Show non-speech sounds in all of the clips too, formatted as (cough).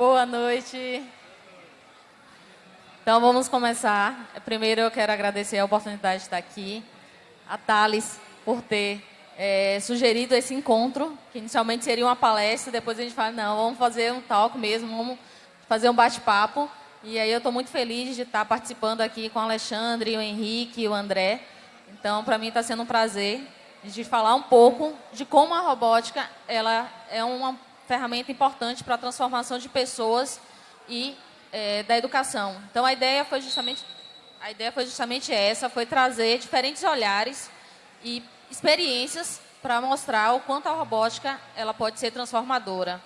Boa noite. Então vamos começar. Primeiro eu quero agradecer a oportunidade de estar aqui, a Thales por ter é, sugerido esse encontro, que inicialmente seria uma palestra, depois a gente fala, não, vamos fazer um talk mesmo, vamos fazer um bate-papo. E aí eu estou muito feliz de estar participando aqui com o Alexandre, o Henrique, o André. Então, para mim está sendo um prazer de falar um pouco de como a robótica ela é uma ferramenta importante para a transformação de pessoas e é, da educação. Então, a ideia foi justamente a ideia foi justamente essa, foi trazer diferentes olhares e experiências para mostrar o quanto a robótica ela pode ser transformadora.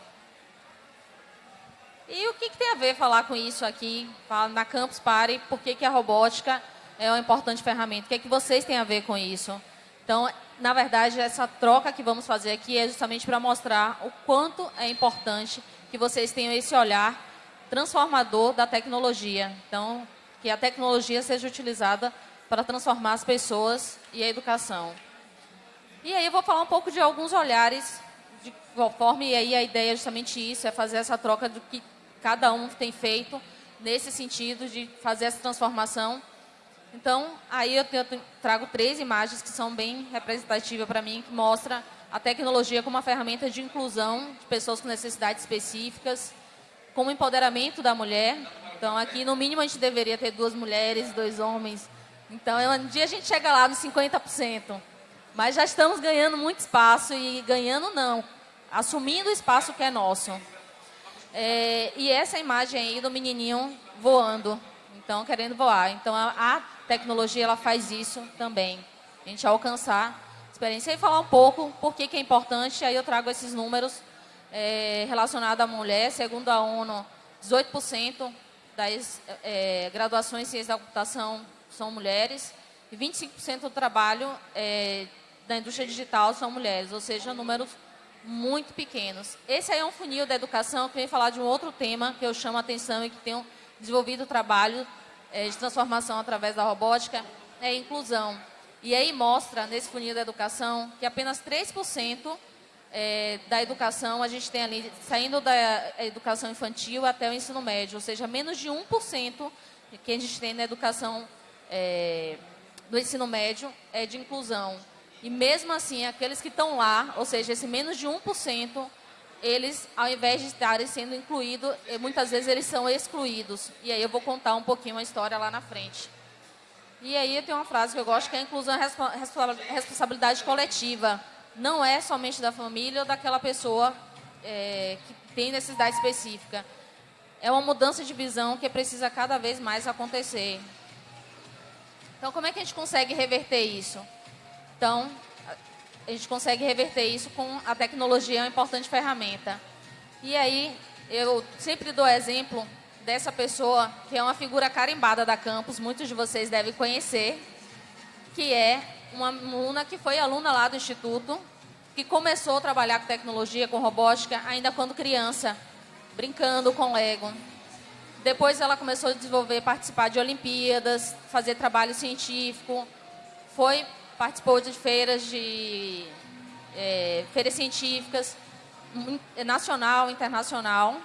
E o que, que, tem a ver falar com isso aqui, na Campus Party, por que, que a robótica é uma importante ferramenta? O que, é que vocês têm a ver com isso? Então, na verdade, essa troca que vamos fazer aqui é justamente para mostrar o quanto é importante que vocês tenham esse olhar transformador da tecnologia. Então, que a tecnologia seja utilizada para transformar as pessoas e a educação. E aí eu vou falar um pouco de alguns olhares de forma, e aí a ideia é justamente isso, é fazer essa troca do que cada um tem feito nesse sentido de fazer essa transformação. Então, aí eu, trago três imagens que são bem representativas para mim, que mostra a tecnologia como uma ferramenta de inclusão de pessoas com necessidades específicas, como empoderamento da mulher. Então, aqui, no mínimo, a gente deveria ter duas mulheres, dois homens. Então, um dia a gente chega lá nos 50%. Mas já estamos ganhando muito espaço e ganhando não, assumindo o espaço que é nosso. É, e essa imagem aí do menininho voando, então querendo voar. Então a, a tecnologia ela faz isso também, a gente alcançar experiência e falar um pouco por que, que é importante. Aí eu trago esses números é, relacionados à mulher. Segundo a ONU, 18% das é, graduações em ciência da computação são mulheres e 25% do trabalho é, da indústria digital são mulheres, ou seja, números muito pequenos. Esse aí é um funil da educação que vem falar de um outro tema que eu chamo a atenção e que tenho desenvolvido trabalho é, de transformação através da robótica, é inclusão. E aí mostra, nesse funil da educação, que apenas 3% é, da educação a gente tem ali, saindo da educação infantil até o ensino médio, ou seja, menos de 1% que a gente tem na educação é, do ensino médio é de inclusão. E mesmo assim, aqueles que estão lá, ou seja, esse menos de 1%, eles, ao invés de estarem sendo incluídos, eh, muitas vezes eles são excluídos. E aí eu vou contar um pouquinho a história lá na frente. E aí tem uma frase que eu gosto, que é a inclusão é responsabilidade coletiva. Não é somente da família ou daquela pessoa é, que tem necessidade específica. É uma mudança de visão que precisa cada vez mais acontecer. Então, como é que a gente consegue reverter isso? Então, a gente consegue reverter isso com a tecnologia, é uma importante ferramenta. E aí, eu sempre dou exemplo dessa pessoa, que é uma figura carimbada da campus, muitos de vocês devem conhecer, que é uma aluna que foi aluna lá do Instituto, que começou a trabalhar com tecnologia, com robótica, ainda quando criança, brincando com Lego. Depois ela começou a desenvolver, participar de Olimpíadas, fazer trabalho científico, foi participou de feiras de é, feiras científicas nacional, internacional.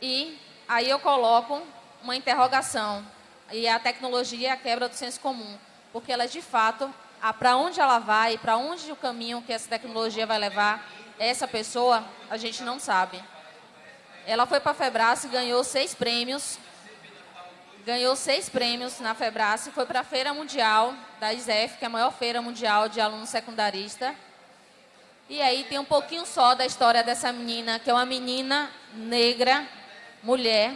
E aí eu coloco uma interrogação. E a tecnologia é a quebra do senso comum, porque ela de fato, para onde ela vai, para onde o caminho que essa tecnologia vai levar essa pessoa, a gente não sabe. Ela foi para a Febras e ganhou seis prêmios ganhou seis prêmios na Febrace, foi para a Feira Mundial da ISEF, que é a maior feira mundial de aluno secundarista. E aí tem um pouquinho só da história dessa menina, que é uma menina negra, mulher,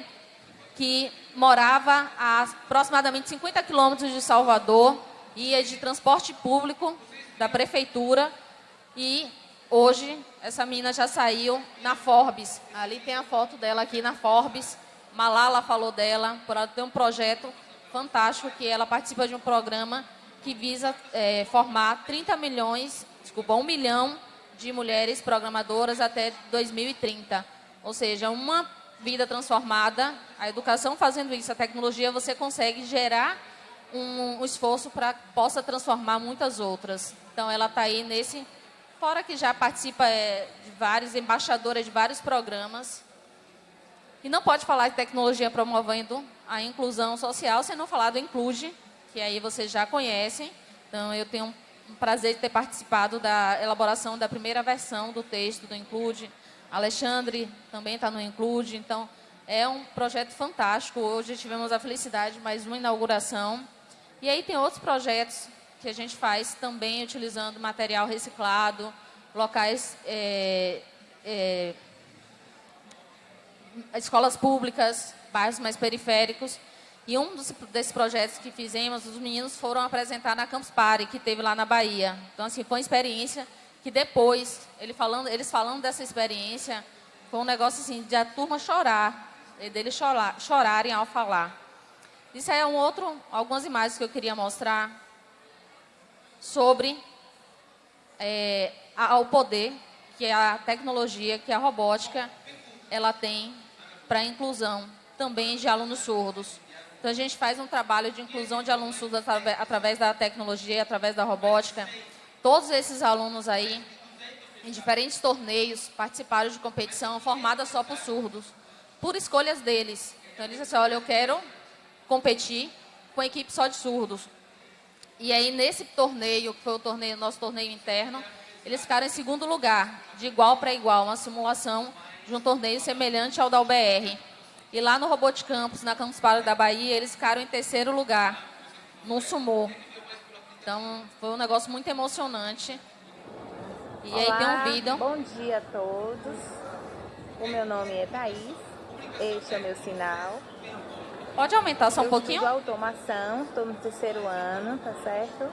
que morava a aproximadamente 50 quilômetros de Salvador, ia de transporte público da prefeitura e hoje essa menina já saiu na Forbes. Ali tem a foto dela aqui na Forbes Malala falou dela, por ela ter um projeto fantástico que ela participa de um programa que visa é, formar 30 milhões, desculpa, 1 milhão de mulheres programadoras até 2030. Ou seja, uma vida transformada, a educação fazendo isso, a tecnologia, você consegue gerar um, um esforço para possa transformar muitas outras. Então, ela está aí nesse... Fora que já participa é, de vários, embaixadora de vários programas, E não pode falar de tecnologia promovendo a inclusão social sem não falar do Include, que aí vocês já conhecem. Então, eu tenho um prazer de ter participado da elaboração da primeira versão do texto do Include. Alexandre também está no Include. Então, é um projeto fantástico. Hoje tivemos a felicidade de mais uma inauguração. E aí tem outros projetos que a gente faz também utilizando material reciclado, locais, é, é, escolas públicas, bairros mais periféricos. E um dos, desses projetos que fizemos, os meninos foram apresentar na Campus Party, que teve lá na Bahia. Então, assim, foi uma experiência que depois, ele falando, eles falando dessa experiência, foi um negócio assim, de a turma chorar, deles chorar, chorarem ao falar. Isso é um outro, algumas imagens que eu queria mostrar sobre é, a, o poder que a tecnologia, que a robótica, ela tem para a inclusão também de alunos surdos. Então, a gente faz um trabalho de inclusão de alunos surdos através da tecnologia, através da robótica. Todos esses alunos aí, em diferentes torneios, participaram de competição formada só por surdos, por escolhas deles. Então, eles disseram, olha, eu quero competir com a equipe só de surdos. E aí, nesse torneio, que foi o torneio, nosso torneio interno, eles ficaram em segundo lugar, de igual para igual, uma simulação de um torneio semelhante ao da UBR. E lá no Robot Campus, na Campus Party da Bahia, eles ficaram em terceiro lugar, no sumô. Então, foi um negócio muito emocionante. E Olá, aí tem um vídeo. Bom dia a todos. O meu nome é Thaís. Este é o meu sinal. Pode aumentar só um Eu pouquinho? Eu automação, estou no terceiro ano, tá certo?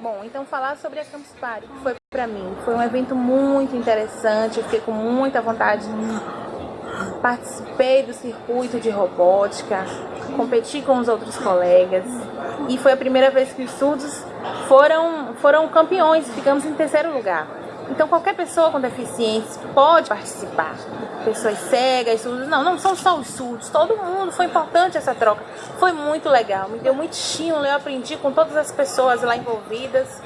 Bom, então falar sobre a Campus Party, foi para mim, foi um evento muito interessante, eu fiquei com muita vontade Participei do circuito de robótica, competi com os outros colegas e foi a primeira vez que os surdos foram, foram campeões, ficamos em terceiro lugar. Então qualquer pessoa com deficiência pode participar. Pessoas cegas, surdos, não, não são só os surdos, todo mundo. Foi importante essa troca. Foi muito legal, me deu muito estímulo, eu aprendi com todas as pessoas lá envolvidas.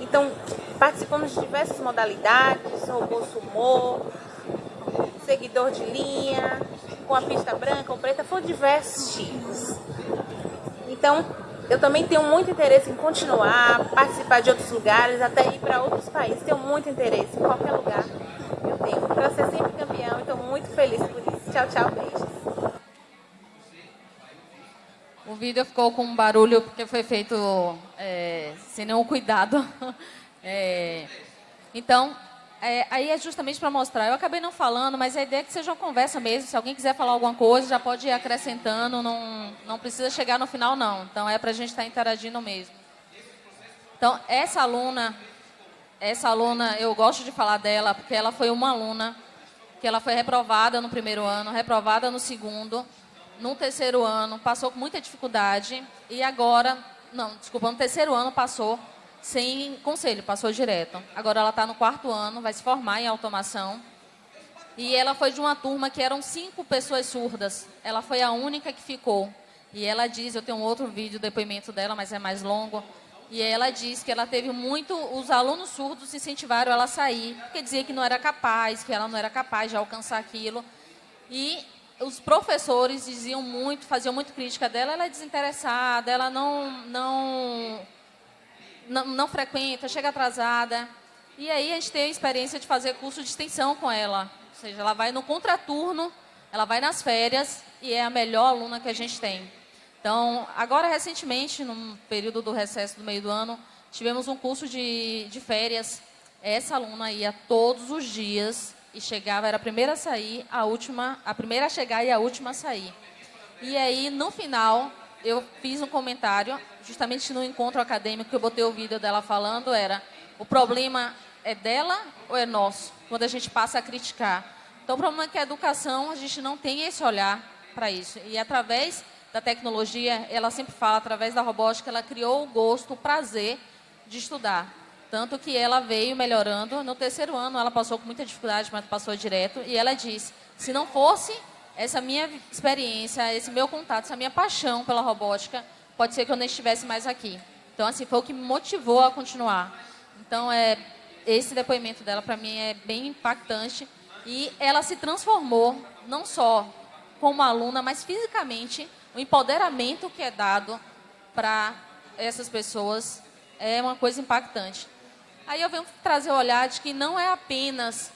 Então participamos de diversas modalidades, robô sumô, seguidor de linha, com a pista branca ou preta, foram diversos tipos. Então, eu também tenho muito interesse em continuar, participar de outros lugares, até ir para outros países. Tenho muito interesse em qualquer lugar. Eu tenho para ser sempre campeão estou muito feliz por isso. Tchau, tchau, beijos. O vídeo ficou com um barulho porque foi feito é, sem nenhum cuidado. (laughs) É, então, é, aí é justamente para mostrar. Eu acabei não falando, mas a ideia é que seja uma conversa mesmo. Se alguém quiser falar alguma coisa, já pode ir acrescentando. Não, não precisa chegar no final, não. Então, é para a gente estar tá interagindo mesmo. Então, essa aluna, essa aluna, eu gosto de falar dela, porque ela foi uma aluna que ela foi reprovada no primeiro ano, reprovada no segundo, no terceiro ano, passou com muita dificuldade. E agora, não, desculpa, no terceiro ano passou sem conselho, passou direto. Agora ela está no quarto ano, vai se formar em automação. E ela foi de uma turma que eram cinco pessoas surdas. Ela foi a única que ficou. E ela diz, eu tenho um outro vídeo, depoimento dela, mas é mais longo. E ela diz que ela teve muito, os alunos surdos incentivaram ela a sair, porque dizia que não era capaz, que ela não era capaz de alcançar aquilo. E os professores diziam muito, faziam muito crítica dela, ela é desinteressada, ela não, não não, não frequenta, chega atrasada. E aí a gente tem a experiência de fazer curso de extensão com ela. Ou seja, ela vai no contraturno, ela vai nas férias e é a melhor aluna que a gente tem. Então, agora recentemente, no período do recesso do meio do ano, tivemos um curso de, de férias. Essa aluna ia todos os dias e chegava, era a primeira a sair, a última, a primeira a chegar e a última a sair. E aí, no final, eu fiz um comentário, justamente no encontro acadêmico que eu botei o vídeo dela falando, era o problema é dela ou é nosso? Quando a gente passa a criticar. Então, o problema é que a educação, a gente não tem esse olhar para isso. E através da tecnologia, ela sempre fala, através da robótica, ela criou o gosto, o prazer de estudar. Tanto que ela veio melhorando. No terceiro ano, ela passou com muita dificuldade, mas passou direto. E ela disse, se não fosse essa minha experiência, esse meu contato, essa minha paixão pela robótica, pode ser que eu não estivesse mais aqui. Então, assim, foi o que me motivou a continuar. Então, é, esse depoimento dela, para mim, é bem impactante, E ela se transformou, não só como aluna, mas fisicamente, o empoderamento que é dado para essas pessoas é uma coisa impactante. Aí eu venho trazer o olhar de que não é apenas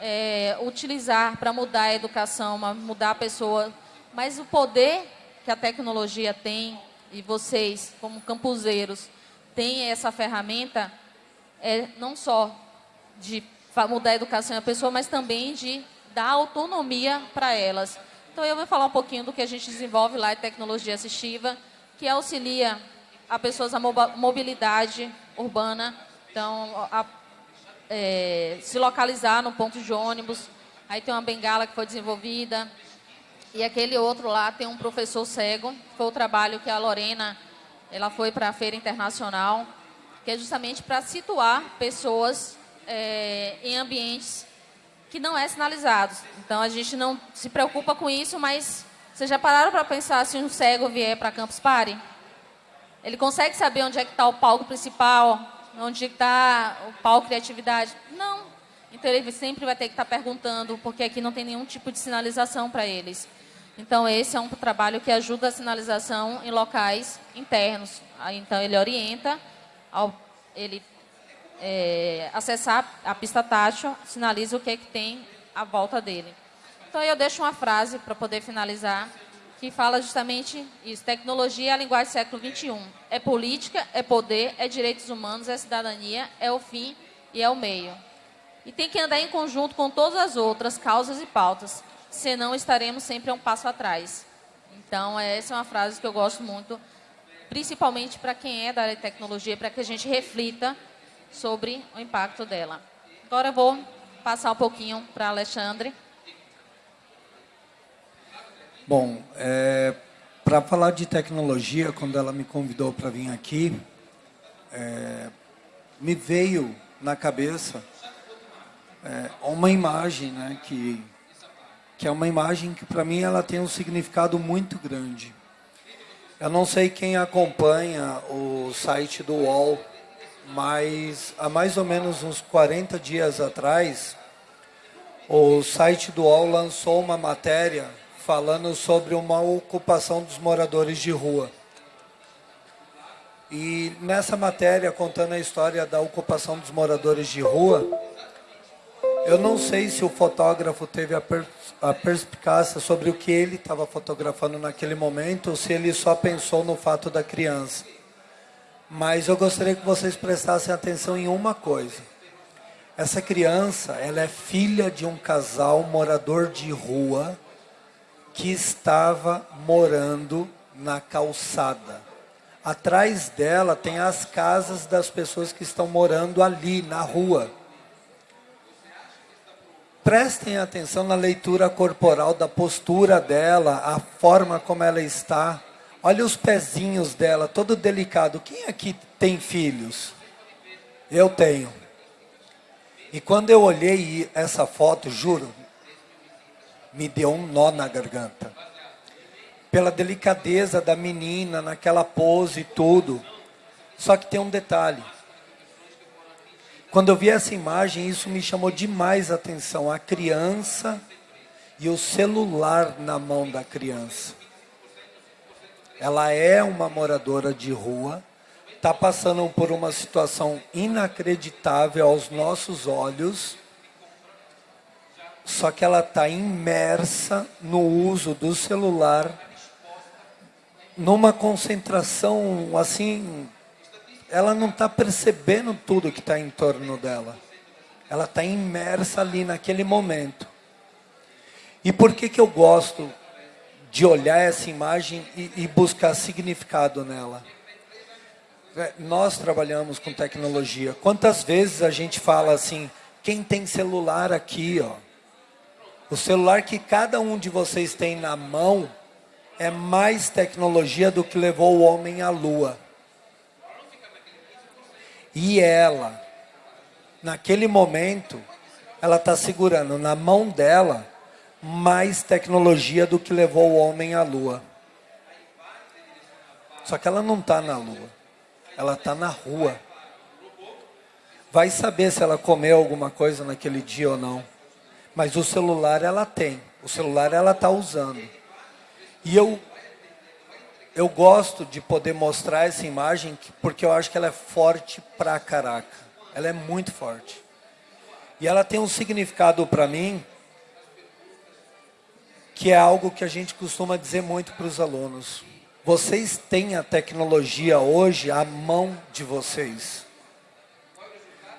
é, utilizar para mudar a educação, mudar a pessoa, mas o poder que a tecnologia tem, e vocês, como campuseiros, têm essa ferramenta, é não só de mudar a educação da pessoa, mas também de dar autonomia para elas. Então, eu vou falar um pouquinho do que a gente desenvolve lá em tecnologia assistiva, que auxilia a pessoas a mobilidade urbana, então, a, é, se localizar no ponto de ônibus. Aí tem uma bengala que foi desenvolvida. E aquele outro lá tem um professor cego, foi o trabalho que a Lorena ela foi para a Feira Internacional, que é justamente para situar pessoas é, em ambientes que não é sinalizados. Então a gente não se preocupa com isso, mas vocês já pararam para pensar se um cego vier para Campus Party? Ele consegue saber onde é que está o palco principal, onde está o palco criatividade? Não. Então ele sempre vai ter que estar tá perguntando, porque aqui não tem nenhum tipo de sinalização para eles. Então esse é um trabalho que ajuda a sinalização em locais internos. Então ele orienta ao ele é, acessar a pista tátil, sinaliza o que, é que tem à volta dele. Então eu deixo uma frase para poder finalizar que fala justamente isso. Tecnologia é a linguagem do século XXI. É política, é poder, é direitos humanos, é cidadania, é o fim e é o meio. E tem que andar em conjunto com todas as outras causas e pautas, senão estaremos sempre a um passo atrás. Então, essa é uma frase que eu gosto muito, principalmente para quem é da área de tecnologia, para que a gente reflita sobre o impacto dela. Agora eu vou passar um pouquinho para Alexandre. Bom, é, para falar de tecnologia, quando ela me convidou para vir aqui, é, me veio na cabeça é, uma imagem, né, que, que é uma imagem que para mim ela tem um significado muito grande. Eu não sei quem acompanha o site do UOL, mas há mais ou menos uns 40 dias atrás, o site do UOL lançou uma matéria falando sobre uma ocupação dos moradores de rua. E nessa matéria, contando a história da ocupação dos moradores de rua, eu não sei se o fotógrafo teve a, per a perspicácia sobre o que ele estava fotografando naquele momento, ou se ele só pensou no fato da criança. Mas eu gostaria que vocês prestassem atenção em uma coisa. Essa criança, ela é filha de um casal morador de rua, que estava morando na calçada. Atrás dela tem as casas das pessoas que estão morando ali na rua. Prestem atenção na leitura corporal, da postura dela, a forma como ela está. Olha os pezinhos dela, todo delicado. Quem aqui tem filhos? Eu tenho. E quando eu olhei essa foto, juro, me deu um nó na garganta. Pela delicadeza da menina, naquela pose e tudo. Só que tem um detalhe. Quando eu vi essa imagem, isso me chamou demais a atenção. A criança e o celular na mão da criança. Ela é uma moradora de rua, está passando por uma situação inacreditável aos nossos olhos só que ela está imersa no uso do celular, numa concentração assim, ela não está percebendo tudo que está em torno dela. Ela está imersa ali naquele momento. E por que, que eu gosto de olhar essa imagem e, e buscar significado nela? É, nós trabalhamos com tecnologia. Quantas vezes a gente fala assim, quem tem celular aqui, ó, o celular que cada um de vocês tem na mão é mais tecnologia do que levou o homem à lua. E ela, naquele momento, ela está segurando na mão dela mais tecnologia do que levou o homem à lua. Só que ela não está na lua, ela está na rua. Vai saber se ela comeu alguma coisa naquele dia ou não. Mas o celular ela tem, o celular ela está usando. E eu eu gosto de poder mostrar essa imagem porque eu acho que ela é forte pra caraca. Ela é muito forte. E ela tem um significado para mim que é algo que a gente costuma dizer muito para os alunos. Vocês têm a tecnologia hoje à mão de vocês.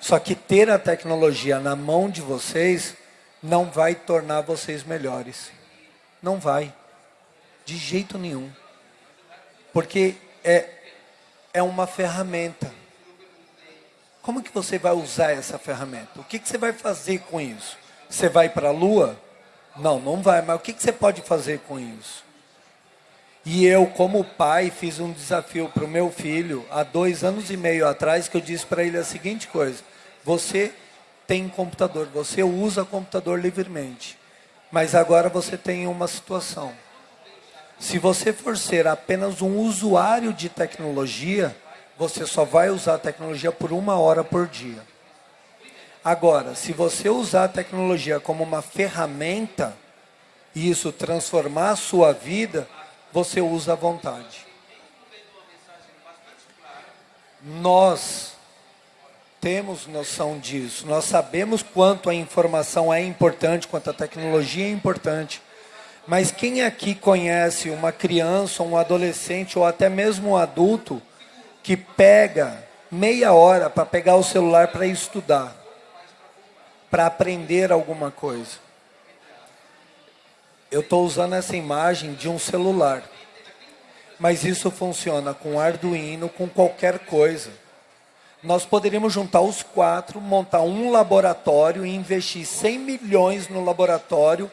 Só que ter a tecnologia na mão de vocês não vai tornar vocês melhores. Não vai. De jeito nenhum. Porque é, é uma ferramenta. Como que você vai usar essa ferramenta? O que, que você vai fazer com isso? Você vai para a lua? Não, não vai, mas o que, que você pode fazer com isso? E eu, como pai, fiz um desafio para o meu filho há dois anos e meio atrás, que eu disse para ele a seguinte coisa: você tem computador, você usa computador livremente, mas agora você tem uma situação. Se você for ser apenas um usuário de tecnologia, você só vai usar a tecnologia por uma hora por dia. Agora, se você usar a tecnologia como uma ferramenta, e isso transformar a sua vida, você usa à vontade. Nós temos noção disso, nós sabemos quanto a informação é importante, quanto a tecnologia é importante. Mas quem aqui conhece uma criança, um adolescente ou até mesmo um adulto que pega meia hora para pegar o celular para estudar, para aprender alguma coisa? Eu estou usando essa imagem de um celular, mas isso funciona com Arduino, com qualquer coisa. Nós poderíamos juntar os quatro, montar um laboratório e investir 100 milhões no laboratório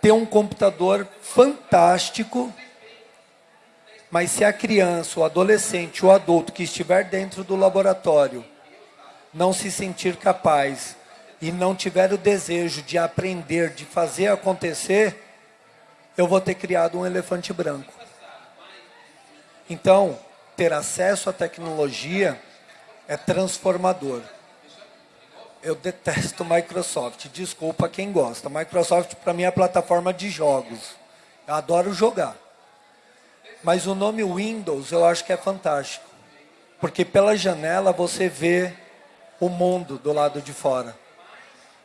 ter um computador fantástico, mas se a criança, o adolescente, o adulto que estiver dentro do laboratório não se sentir capaz e não tiver o desejo de aprender, de fazer acontecer, eu vou ter criado um elefante branco. Então, ter acesso à tecnologia é transformador eu detesto Microsoft. Desculpa quem gosta. Microsoft para mim é a plataforma de jogos. Eu adoro jogar. Mas o nome Windows eu acho que é fantástico. Porque pela janela você vê o mundo do lado de fora.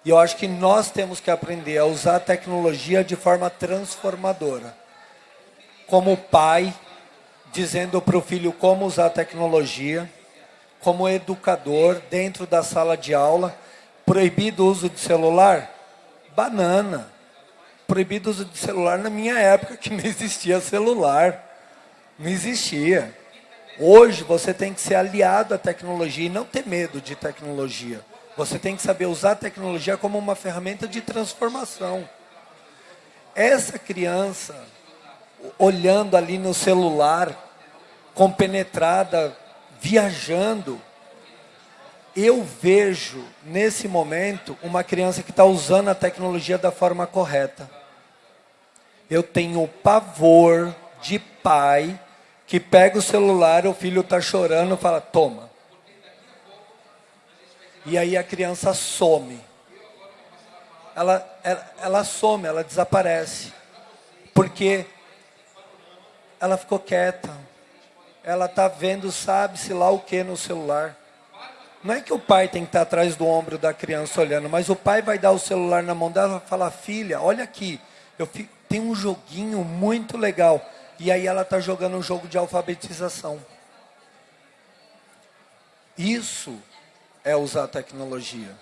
E eu acho que nós temos que aprender a usar a tecnologia de forma transformadora. Como pai, dizendo para o filho como usar a tecnologia, como educador dentro da sala de aula, Proibido o uso de celular? Banana. Proibido o uso de celular na minha época, que não existia celular. Não existia. Hoje você tem que ser aliado à tecnologia e não ter medo de tecnologia. Você tem que saber usar a tecnologia como uma ferramenta de transformação. Essa criança, olhando ali no celular, compenetrada, viajando, eu vejo nesse momento uma criança que está usando a tecnologia da forma correta. Eu tenho pavor de pai que pega o celular, o filho está chorando, fala, toma. E aí a criança some. Ela, ela, ela some, ela desaparece. Porque ela ficou quieta. Ela está vendo, sabe-se lá o que no celular. Não é que o pai tem que estar atrás do ombro da criança olhando, mas o pai vai dar o celular na mão dela e falar, filha, olha aqui, eu tenho um joguinho muito legal. E aí ela está jogando um jogo de alfabetização. Isso é usar a tecnologia.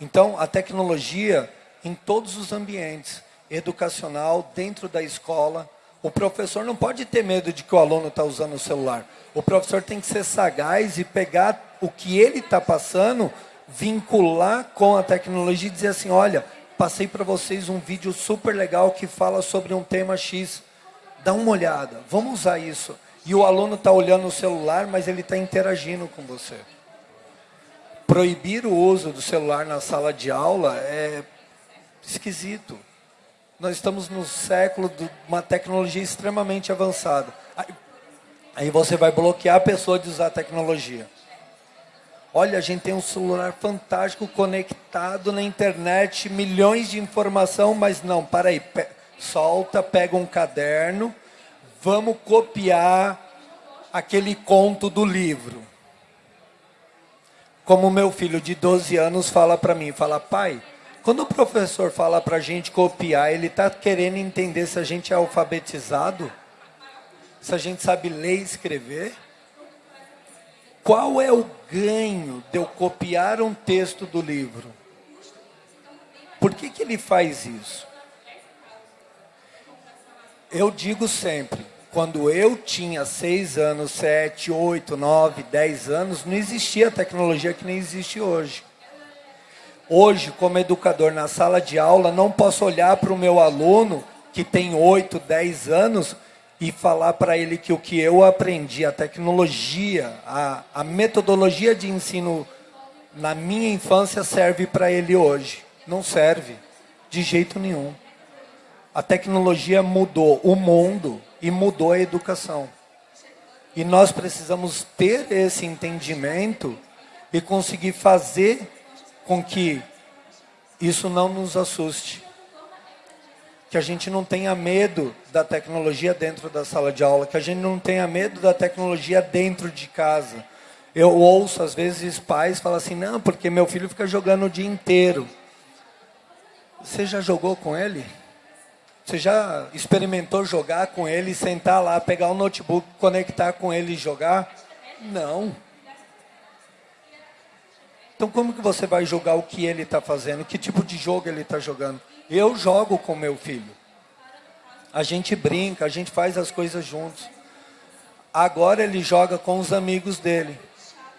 Então, a tecnologia em todos os ambientes, educacional, dentro da escola, o professor não pode ter medo de que o aluno está usando o celular. O professor tem que ser sagaz e pegar o que ele está passando, vincular com a tecnologia e dizer assim, olha, passei para vocês um vídeo super legal que fala sobre um tema X. Dá uma olhada, vamos usar isso. E o aluno está olhando o celular, mas ele está interagindo com você. Proibir o uso do celular na sala de aula é esquisito. Nós estamos no século de uma tecnologia extremamente avançada. Aí, aí você vai bloquear a pessoa de usar a tecnologia. Olha, a gente tem um celular fantástico conectado na internet, milhões de informação, mas não, para aí, pe solta, pega um caderno, vamos copiar aquele conto do livro. Como meu filho de 12 anos fala para mim, fala, pai, quando o professor fala para a gente copiar, ele está querendo entender se a gente é alfabetizado? Se a gente sabe ler e escrever? Qual é o ganho de eu copiar um texto do livro? Por que, que ele faz isso? Eu digo sempre, quando eu tinha seis anos, sete, oito, nove, dez anos, não existia a tecnologia que nem existe hoje. Hoje, como educador na sala de aula, não posso olhar para o meu aluno que tem oito, dez anos e falar para ele que o que eu aprendi, a tecnologia, a, a metodologia de ensino na minha infância serve para ele hoje. Não serve, de jeito nenhum. A tecnologia mudou o mundo e mudou a educação. E nós precisamos ter esse entendimento e conseguir fazer com que isso não nos assuste que a gente não tenha medo da tecnologia dentro da sala de aula, que a gente não tenha medo da tecnologia dentro de casa. Eu ouço, às vezes, pais falam assim, não, porque meu filho fica jogando o dia inteiro. Você já jogou com ele? Você já experimentou jogar com ele, sentar lá, pegar o notebook, conectar com ele e jogar? Não. Então como que você vai jogar o que ele está fazendo? Que tipo de jogo ele está jogando? Eu jogo com meu filho. A gente brinca, a gente faz as coisas juntos. Agora ele joga com os amigos dele.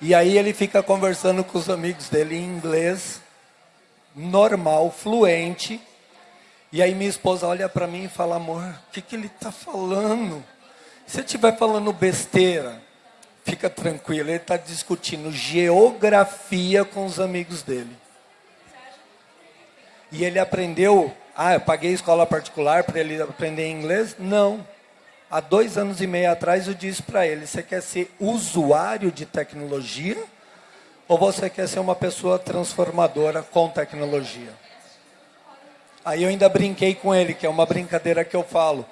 E aí ele fica conversando com os amigos dele em inglês, normal, fluente. E aí minha esposa olha para mim e fala, amor, o que, que ele está falando? Se ele estiver falando besteira, fica tranquilo, ele está discutindo geografia com os amigos dele. E ele aprendeu, ah, eu paguei escola particular para ele aprender inglês? Não. Há dois anos e meio atrás eu disse para ele, você quer ser usuário de tecnologia? Ou você quer ser uma pessoa transformadora com tecnologia? Aí eu ainda brinquei com ele, que é uma brincadeira que eu falo.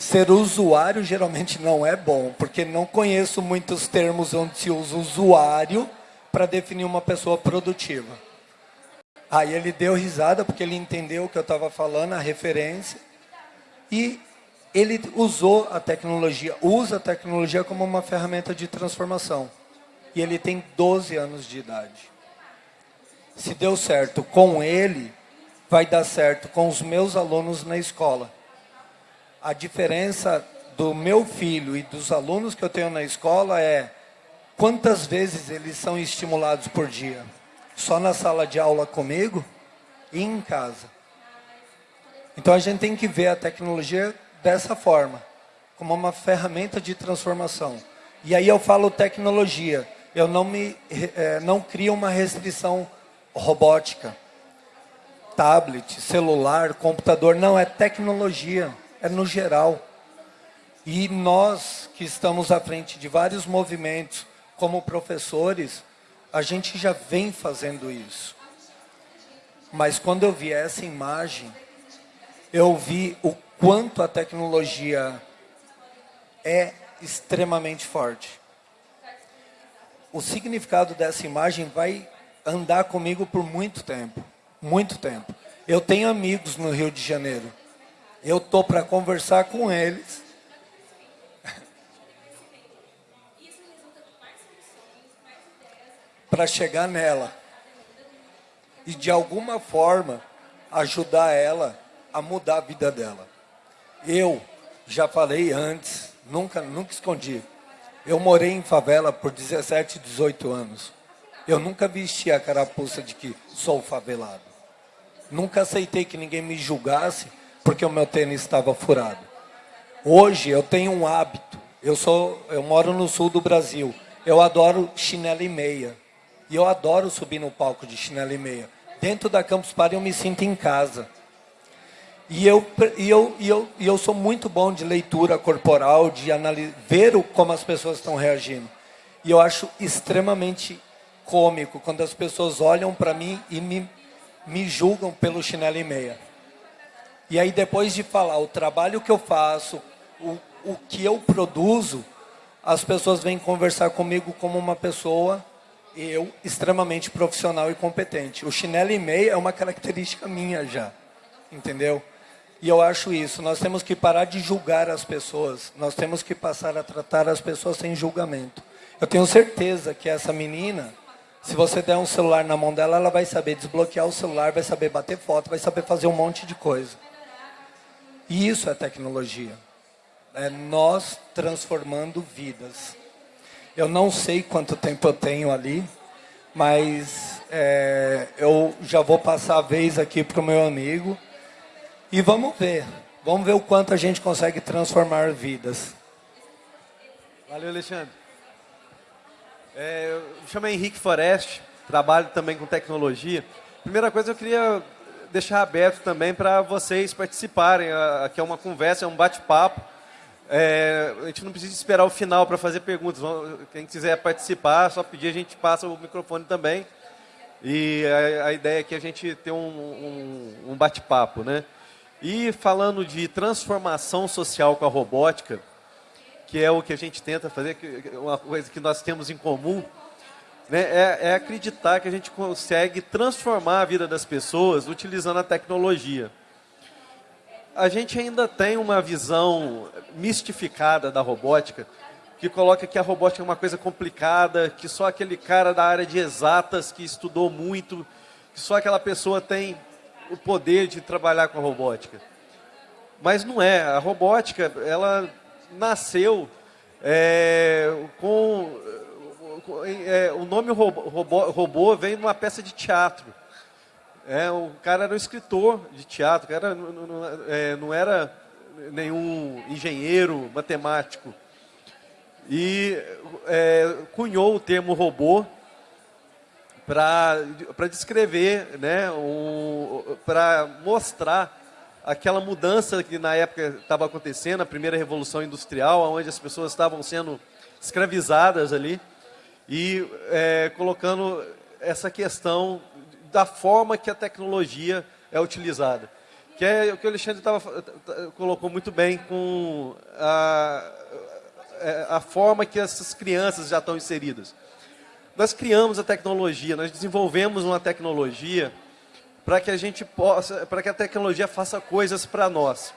Ser usuário geralmente não é bom, porque não conheço muitos termos onde se usa usuário para definir uma pessoa produtiva. Aí ele deu risada porque ele entendeu o que eu estava falando, a referência. E ele usou a tecnologia, usa a tecnologia como uma ferramenta de transformação. E ele tem 12 anos de idade. Se deu certo com ele, vai dar certo com os meus alunos na escola. A diferença do meu filho e dos alunos que eu tenho na escola é quantas vezes eles são estimulados por dia só na sala de aula comigo e em casa. Então a gente tem que ver a tecnologia dessa forma, como uma ferramenta de transformação. E aí eu falo tecnologia, eu não, me, é, não crio uma restrição robótica. Tablet, celular, computador, não, é tecnologia, é no geral. E nós que estamos à frente de vários movimentos, como professores, a gente já vem fazendo isso. Mas quando eu vi essa imagem, eu vi o quanto a tecnologia é extremamente forte. O significado dessa imagem vai andar comigo por muito tempo, muito tempo. Eu tenho amigos no Rio de Janeiro. Eu tô para conversar com eles para chegar nela e de alguma forma ajudar ela a mudar a vida dela. Eu já falei antes, nunca, nunca escondi. Eu morei em favela por 17, 18 anos. Eu nunca vesti a carapuça de que sou favelado. Nunca aceitei que ninguém me julgasse porque o meu tênis estava furado. Hoje eu tenho um hábito. Eu sou, eu moro no sul do Brasil. Eu adoro chinelo e meia. E eu adoro subir no palco de chinelo e meia. Dentro da Campus Party eu me sinto em casa. E eu, e eu, e eu, e eu sou muito bom de leitura corporal, de ver o, como as pessoas estão reagindo. E eu acho extremamente cômico quando as pessoas olham para mim e me, me julgam pelo chinelo e meia. E aí depois de falar o trabalho que eu faço, o, o que eu produzo, as pessoas vêm conversar comigo como uma pessoa, eu, extremamente profissional e competente. O chinelo e meia é uma característica minha já, entendeu? E eu acho isso, nós temos que parar de julgar as pessoas, nós temos que passar a tratar as pessoas sem julgamento. Eu tenho certeza que essa menina, se você der um celular na mão dela, ela vai saber desbloquear o celular, vai saber bater foto, vai saber fazer um monte de coisa. E isso é tecnologia. É nós transformando vidas. Eu não sei quanto tempo eu tenho ali, mas é, eu já vou passar a vez aqui para o meu amigo. E vamos ver. Vamos ver o quanto a gente consegue transformar vidas. Valeu, Alexandre. É, eu me chamo Henrique Forest, trabalho também com tecnologia. Primeira coisa, eu queria deixar aberto também para vocês participarem. Aqui é uma conversa, é um bate-papo. É, a gente não precisa esperar o final para fazer perguntas. Quem quiser participar, só pedir, a gente passa o microfone também. E a, a ideia é que a gente tenha um, um, um bate-papo, né? E falando de transformação social com a robótica, que é o que a gente tenta fazer, uma coisa que nós temos em comum, né, é, é acreditar que a gente consegue transformar a vida das pessoas utilizando a tecnologia. A gente ainda tem uma visão mistificada da robótica, que coloca que a robótica é uma coisa complicada, que só aquele cara da área de exatas que estudou muito, que só aquela pessoa tem o poder de trabalhar com a robótica. Mas não é. A robótica, ela nasceu é, com... É, o nome robô, robô, robô vem de uma peça de teatro. É, o cara era um escritor de teatro, era, não, não, é, não era nenhum engenheiro, matemático. E é, cunhou o termo robô para descrever, né, para mostrar aquela mudança que na época estava acontecendo, a primeira revolução industrial, onde as pessoas estavam sendo escravizadas ali, e é, colocando essa questão da forma que a tecnologia é utilizada. Que é o que o Alexandre tava, colocou muito bem com a, é, a forma que essas crianças já estão inseridas. Nós criamos a tecnologia, nós desenvolvemos uma tecnologia para que a gente possa, para que a tecnologia faça coisas para nós.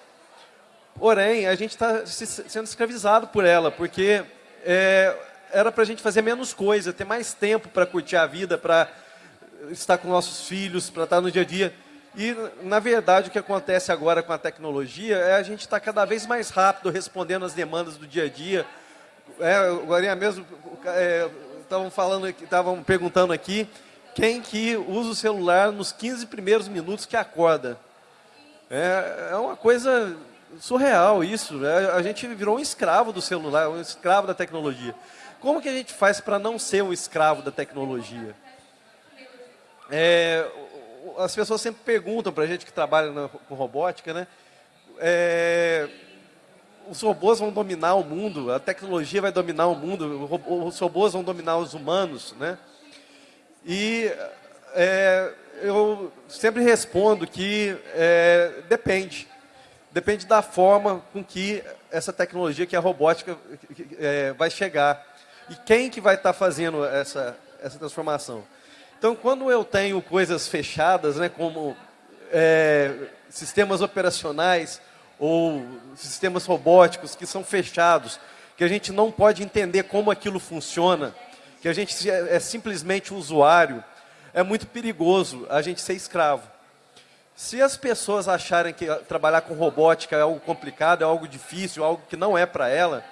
Porém, a gente está sendo escravizado por ela, porque é, era para a gente fazer menos coisa, ter mais tempo para curtir a vida, para estar com nossos filhos, para estar no dia a dia. E, na verdade, o que acontece agora com a tecnologia é a gente estar tá cada vez mais rápido respondendo às demandas do dia a dia. É, agora mesmo, é, estavam falando, estavam perguntando aqui, quem que usa o celular nos 15 primeiros minutos que acorda. É, é uma coisa surreal isso. Né? A gente virou um escravo do celular, um escravo da tecnologia. Como que a gente faz para não ser um escravo da tecnologia? É, as pessoas sempre perguntam para a gente que trabalha na, com robótica, né? É, os robôs vão dominar o mundo, a tecnologia vai dominar o mundo, os robôs vão dominar os humanos, né? E é, eu sempre respondo que é, depende. Depende da forma com que essa tecnologia, que é a robótica, é, vai chegar. E quem que vai estar fazendo essa, essa transformação. Então, quando eu tenho coisas fechadas, né, como é, sistemas operacionais, ou sistemas robóticos que são fechados, que a gente não pode entender como aquilo funciona, que a gente é, é simplesmente usuário, é muito perigoso a gente ser escravo. Se as pessoas acharem que trabalhar com robótica é algo complicado, é algo difícil, algo que não é para ela,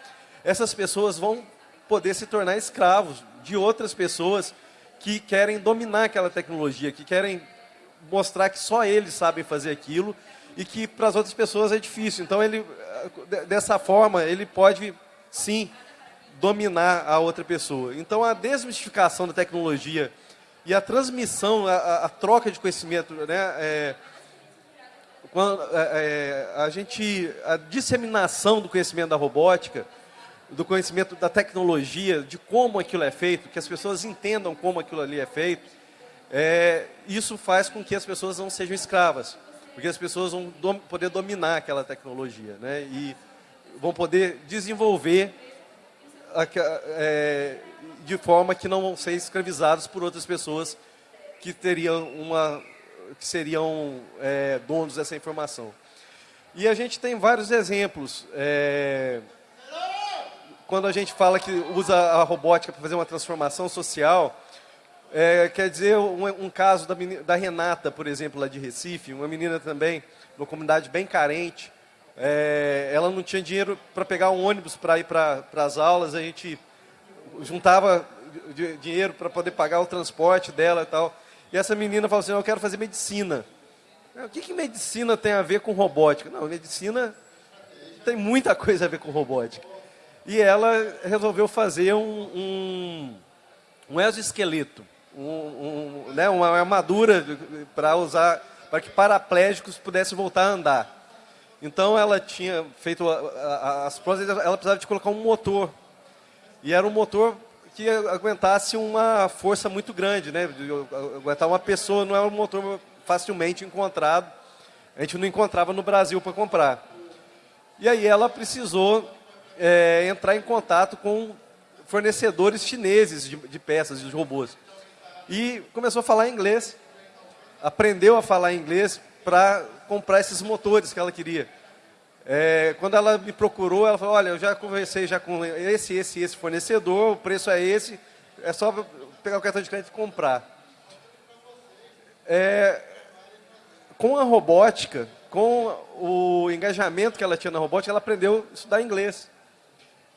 essas pessoas vão poder se tornar escravos de outras pessoas que querem dominar aquela tecnologia, que querem mostrar que só eles sabem fazer aquilo e que para as outras pessoas é difícil. Então, ele, dessa forma, ele pode, sim, dominar a outra pessoa. Então, a desmistificação da tecnologia e a transmissão, a, a troca de conhecimento, né, é, quando, é, é, a gente, a disseminação do conhecimento da robótica do conhecimento da tecnologia, de como aquilo é feito, que as pessoas entendam como aquilo ali é feito, é, isso faz com que as pessoas não sejam escravas, porque as pessoas vão dom, poder dominar aquela tecnologia, né? E vão poder desenvolver a, é, de forma que não vão ser escravizados por outras pessoas que teriam uma, que seriam é, donos dessa informação. E a gente tem vários exemplos. É, quando a gente fala que usa a robótica para fazer uma transformação social, é, quer dizer, um, um caso da, da, Renata, por exemplo, lá de Recife, uma menina também, numa comunidade bem carente, é, ela não tinha dinheiro para pegar um ônibus para ir para as aulas, a gente juntava dinheiro para poder pagar o transporte dela e tal. E essa menina falou assim, eu quero fazer medicina. O que, que medicina tem a ver com robótica? Não, medicina tem muita coisa a ver com robótica. E ela resolveu fazer um, um, um exoesqueleto, um, um, né, uma armadura para usar, para que paraplégicos pudessem voltar a andar. Então ela tinha feito a, a, as provas, ela precisava de colocar um motor. E era um motor que aguentasse uma força muito grande, né? Aguentar uma pessoa, não era um motor facilmente encontrado. A gente não encontrava no Brasil para comprar. E aí ela precisou é, entrar em contato com fornecedores chineses de, de peças, de robôs. E começou a falar inglês, aprendeu a falar inglês para comprar esses motores que ela queria. É, quando ela me procurou, ela falou, olha, eu já conversei já com esse, esse esse fornecedor, o preço é esse, é só pegar o cartão de crédito e comprar. É, com a robótica, com o engajamento que ela tinha na robótica, ela aprendeu a estudar inglês.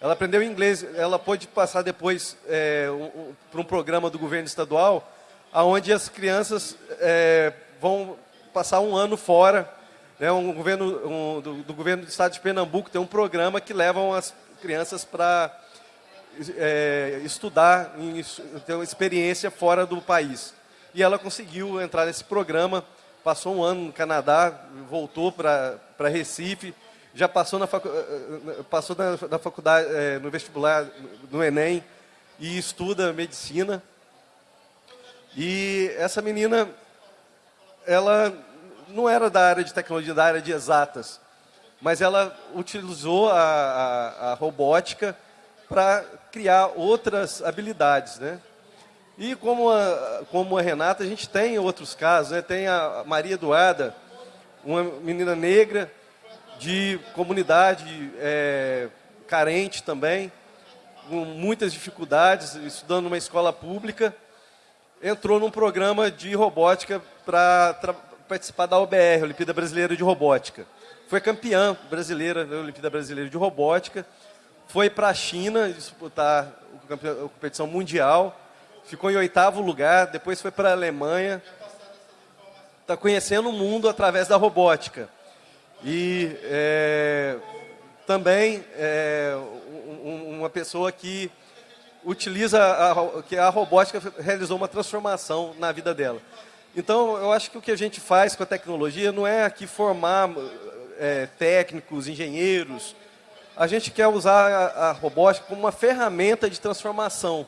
Ela aprendeu inglês, ela pôde passar depois é, para um programa do governo estadual, onde as crianças é, vão passar um ano fora. Né, um governo, um, do, do, governo do estado de Pernambuco tem um programa que levam as crianças para é, estudar, em, ter uma experiência fora do país. E ela conseguiu entrar nesse programa, passou um ano no Canadá, voltou para Recife, já passou na, facu... Passou na, na faculdade, é, no vestibular, no Enem, e estuda medicina. E essa menina, ela não era da área de tecnologia, da área de exatas, mas ela utilizou a, a, a robótica para criar outras habilidades, né? E como a, como a Renata, a gente tem outros casos, né? Tem a Maria Eduarda, uma menina negra, de comunidade é, carente também, com muitas dificuldades, estudando numa escola pública, entrou num programa de robótica para participar da OBR, Olimpíada Brasileira de Robótica. Foi campeã brasileira da Olimpíada Brasileira de Robótica, foi para a China disputar a competição mundial, ficou em oitavo lugar, depois foi para a Alemanha, está conhecendo o mundo através da robótica. E é, também é, uma pessoa que utiliza, a, que a robótica realizou uma transformação na vida dela. Então, eu acho que o que a gente faz com a tecnologia não é aqui formar é, técnicos, engenheiros. A gente quer usar a, a robótica como uma ferramenta de transformação.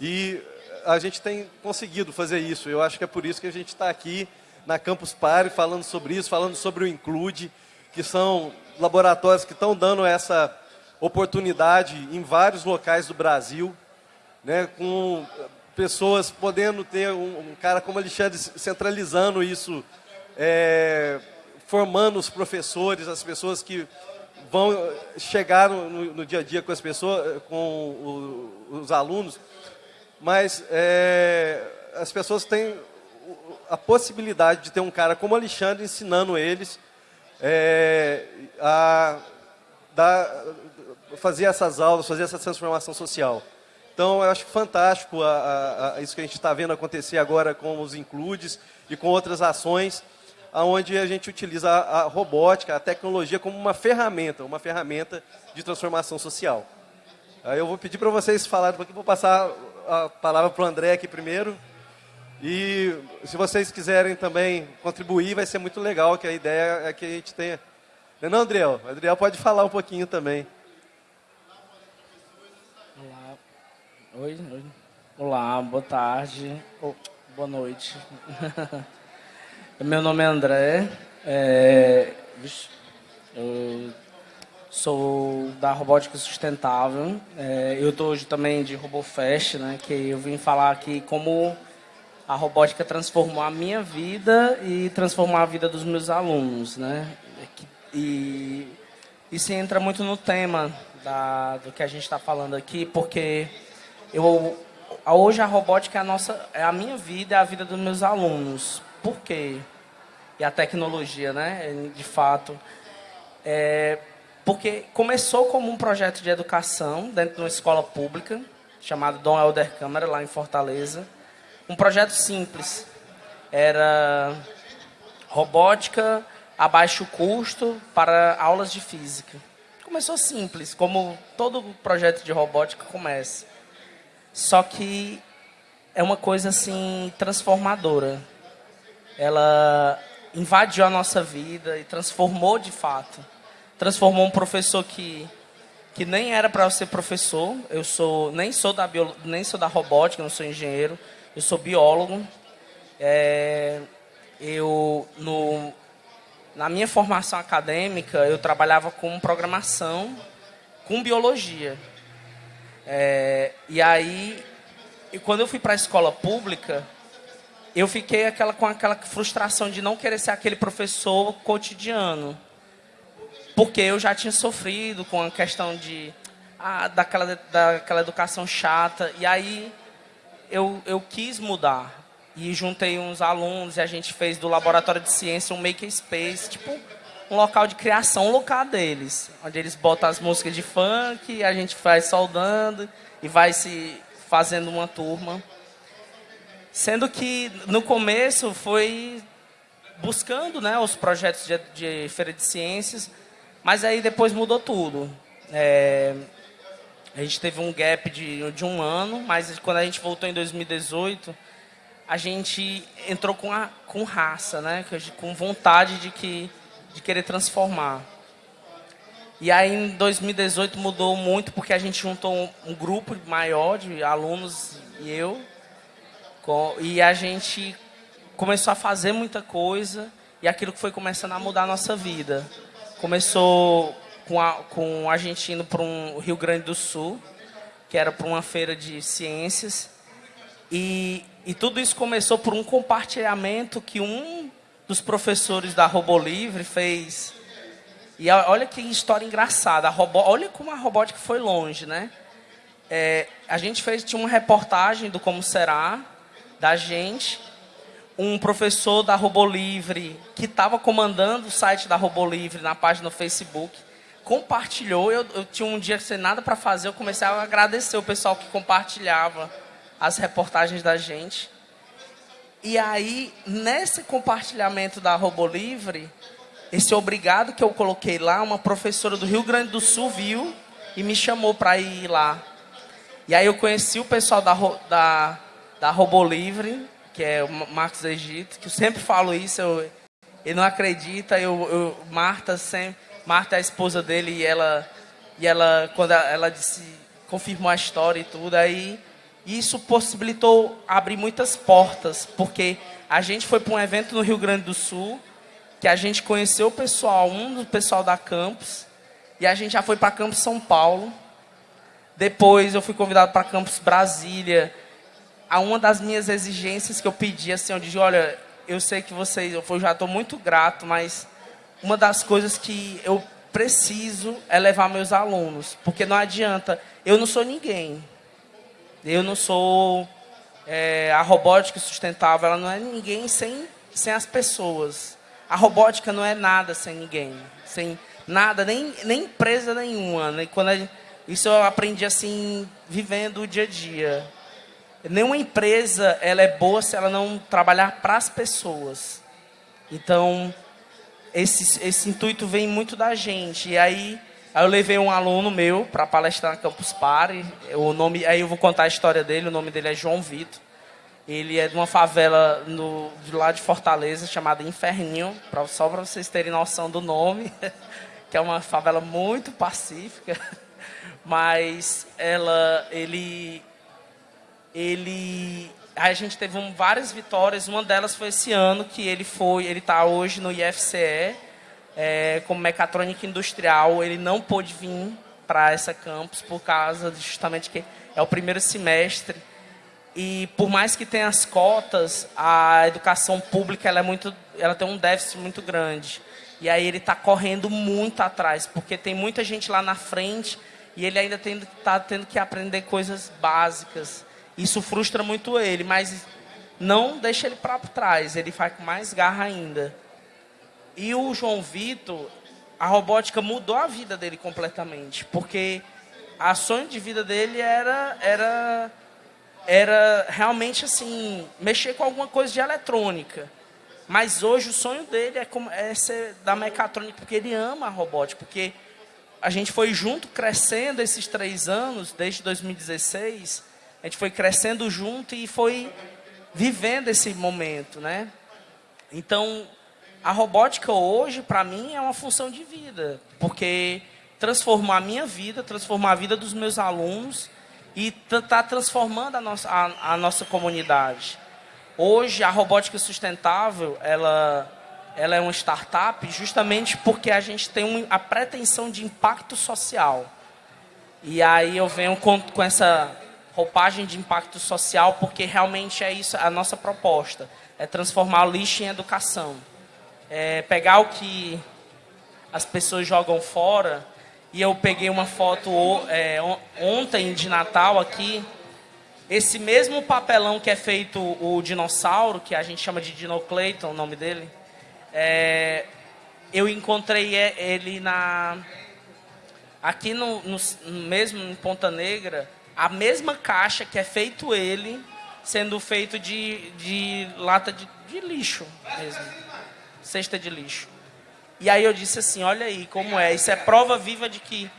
E a gente tem conseguido fazer isso. Eu acho que é por isso que a gente está aqui na Campus Party falando sobre isso, falando sobre o Include, que são laboratórios que estão dando essa oportunidade em vários locais do Brasil, né, com pessoas podendo ter um, um cara como Alexandre centralizando isso, é, formando os professores, as pessoas que vão chegar no, no, dia a dia com as pessoas, com o, os alunos, mas é, as pessoas têm a possibilidade de ter um cara como Alexandre ensinando eles é, a dar, fazer essas aulas, fazer essa transformação social. Então, eu acho fantástico a, a, a isso que a gente está vendo acontecer agora com os Includes e com outras ações, onde a gente utiliza a, a robótica, a tecnologia como uma ferramenta, uma ferramenta de transformação social. Aí eu vou pedir para vocês falarem pouquinho, vou passar a palavra para o André aqui primeiro. E se vocês quiserem também contribuir, vai ser muito legal, que a ideia é que a gente tenha... Não, é não Adriel? O Adriel pode falar um pouquinho também. Oi, oi. Olá, boa tarde, oh, boa noite. (laughs) Meu nome é André, é, eu sou da Robótica Sustentável. É, eu estou hoje também de RoboFest, né, que eu vim falar aqui como a robótica transformou a minha vida e transformou a vida dos meus alunos. Né? E isso entra muito no tema da, do que a gente está falando aqui, porque eu hoje a robótica é a nossa é a minha vida é a vida dos meus alunos por quê e a tecnologia né de fato é porque começou como um projeto de educação dentro de uma escola pública chamado Dom Helder Câmara lá em Fortaleza um projeto simples era robótica a baixo custo para aulas de física começou simples como todo projeto de robótica começa só que é uma coisa assim transformadora. Ela invadiu a nossa vida e transformou de fato. Transformou um professor que que nem era para ser professor. Eu sou nem sou da bio, nem sou da robótica, não sou engenheiro. Eu sou biólogo. É, eu no na minha formação acadêmica eu trabalhava com programação, com biologia. É, e aí, e quando eu fui para a escola pública, eu fiquei aquela, com aquela frustração de não querer ser aquele professor cotidiano. Porque eu já tinha sofrido com a questão de ah, daquela, daquela educação chata. E aí eu, eu quis mudar. E juntei uns alunos e a gente fez do laboratório de ciência um makerspace, tipo um local de criação, um local deles, onde eles botam as músicas de funk, a gente vai soldando e vai se fazendo uma turma. Sendo que no começo foi buscando né, os projetos de, de feira de ciências, mas aí depois mudou tudo. É, a gente teve um gap de, de um ano, mas quando a gente voltou em 2018, a gente entrou com, a, com raça, né, com vontade de que de querer transformar. E aí em 2018 mudou muito porque a gente juntou um, um grupo maior de alunos e eu. Com, e a gente começou a fazer muita coisa e aquilo que foi começando a mudar a nossa vida. Começou com a, com a gente indo para um Rio Grande do Sul, que era para uma feira de ciências. E, e tudo isso começou por um compartilhamento que um dos professores da Robo Livre fez. E olha que história engraçada. Robô, olha como a robótica foi longe, né? É, a gente fez tinha uma reportagem do como será da gente. Um professor da Robo Livre que estava comandando o site da Robo Livre na página do Facebook compartilhou. Eu, eu tinha um dia sem nada para fazer. Eu comecei a agradecer o pessoal que compartilhava as reportagens da gente. E aí, nesse compartilhamento da Robo Livre, esse obrigado que eu coloquei lá, uma professora do Rio Grande do Sul viu e me chamou para ir lá. E aí eu conheci o pessoal da, da, da Robo Livre, que é o Marcos Egito, que eu sempre falo isso, eu, ele não acredita, eu, eu, Marta sempre, Marta é a esposa dele e ela, e ela quando ela disse, confirmou a história e tudo, aí isso possibilitou abrir muitas portas, porque a gente foi para um evento no Rio Grande do Sul, que a gente conheceu o pessoal, um do pessoal da Campus, e a gente já foi para Campus São Paulo. Depois eu fui convidado para Campus Brasília. A uma das minhas exigências que eu pedi, assim, eu disse, olha, eu sei que vocês, eu já estou muito grato, mas uma das coisas que eu preciso é levar meus alunos, porque não adianta, eu não sou ninguém. Eu não sou é, a robótica sustentável, ela não é ninguém sem, sem as pessoas. A robótica não é nada sem ninguém, sem nada, nem, nem empresa nenhuma. Né? Quando isso eu aprendi assim, vivendo o dia a dia. Nenhuma empresa ela é boa se ela não trabalhar para as pessoas. Então, esse, esse intuito vem muito da gente. E aí, Aí eu levei um aluno meu para palestrar na Campus Party. O nome, aí eu vou contar a história dele. O nome dele é João Vitor. Ele é de uma favela no, de lá de Fortaleza chamada Inferninho, pra, só para vocês terem noção do nome, (laughs) que é uma favela muito pacífica. (laughs) Mas ela, ele, ele a gente teve um, várias vitórias. Uma delas foi esse ano que ele foi, ele está hoje no IFCE é, como mecatrônica industrial. Ele não pôde vir para essa campus por causa justamente que é o primeiro semestre e por mais que tenha as cotas, a educação pública ela é muito, ela tem um déficit muito grande. E aí ele está correndo muito atrás, porque tem muita gente lá na frente e ele ainda está tendo que aprender coisas básicas. Isso frustra muito ele, mas não deixa ele para trás, ele faz com mais garra ainda. E o João Vitor, a robótica mudou a vida dele completamente, porque a sonho de vida dele era era era realmente assim mexer com alguma coisa de eletrônica. Mas hoje o sonho dele é, como, é ser da mecatrônica, porque ele ama a robótica, porque a gente foi junto crescendo esses três anos, desde 2016, a gente foi crescendo junto e foi vivendo esse momento, né? Então, a robótica hoje, para mim, é uma função de vida, porque transformou a minha vida, transformou a vida dos meus alunos e está transformando a nossa, a, a nossa comunidade. Hoje, a robótica sustentável, ela, ela é uma startup justamente porque a gente tem a pretensão de impacto social. E aí eu venho com, com essa roupagem de impacto social, porque realmente é isso a nossa proposta. É transformar o lixo em educação. É pegar o que as pessoas jogam fora, e eu peguei uma foto é, ontem de Natal aqui, esse mesmo papelão que é feito o dinossauro, que a gente chama de Dinocleiton, o nome dele, é, eu encontrei ele na aqui no, no, mesmo em Ponta Negra a mesma caixa que é feito ele, sendo feito de, de lata de, de lixo mesmo. Cesta de lixo. E aí eu disse assim, olha aí como é. Isso é prova viva de que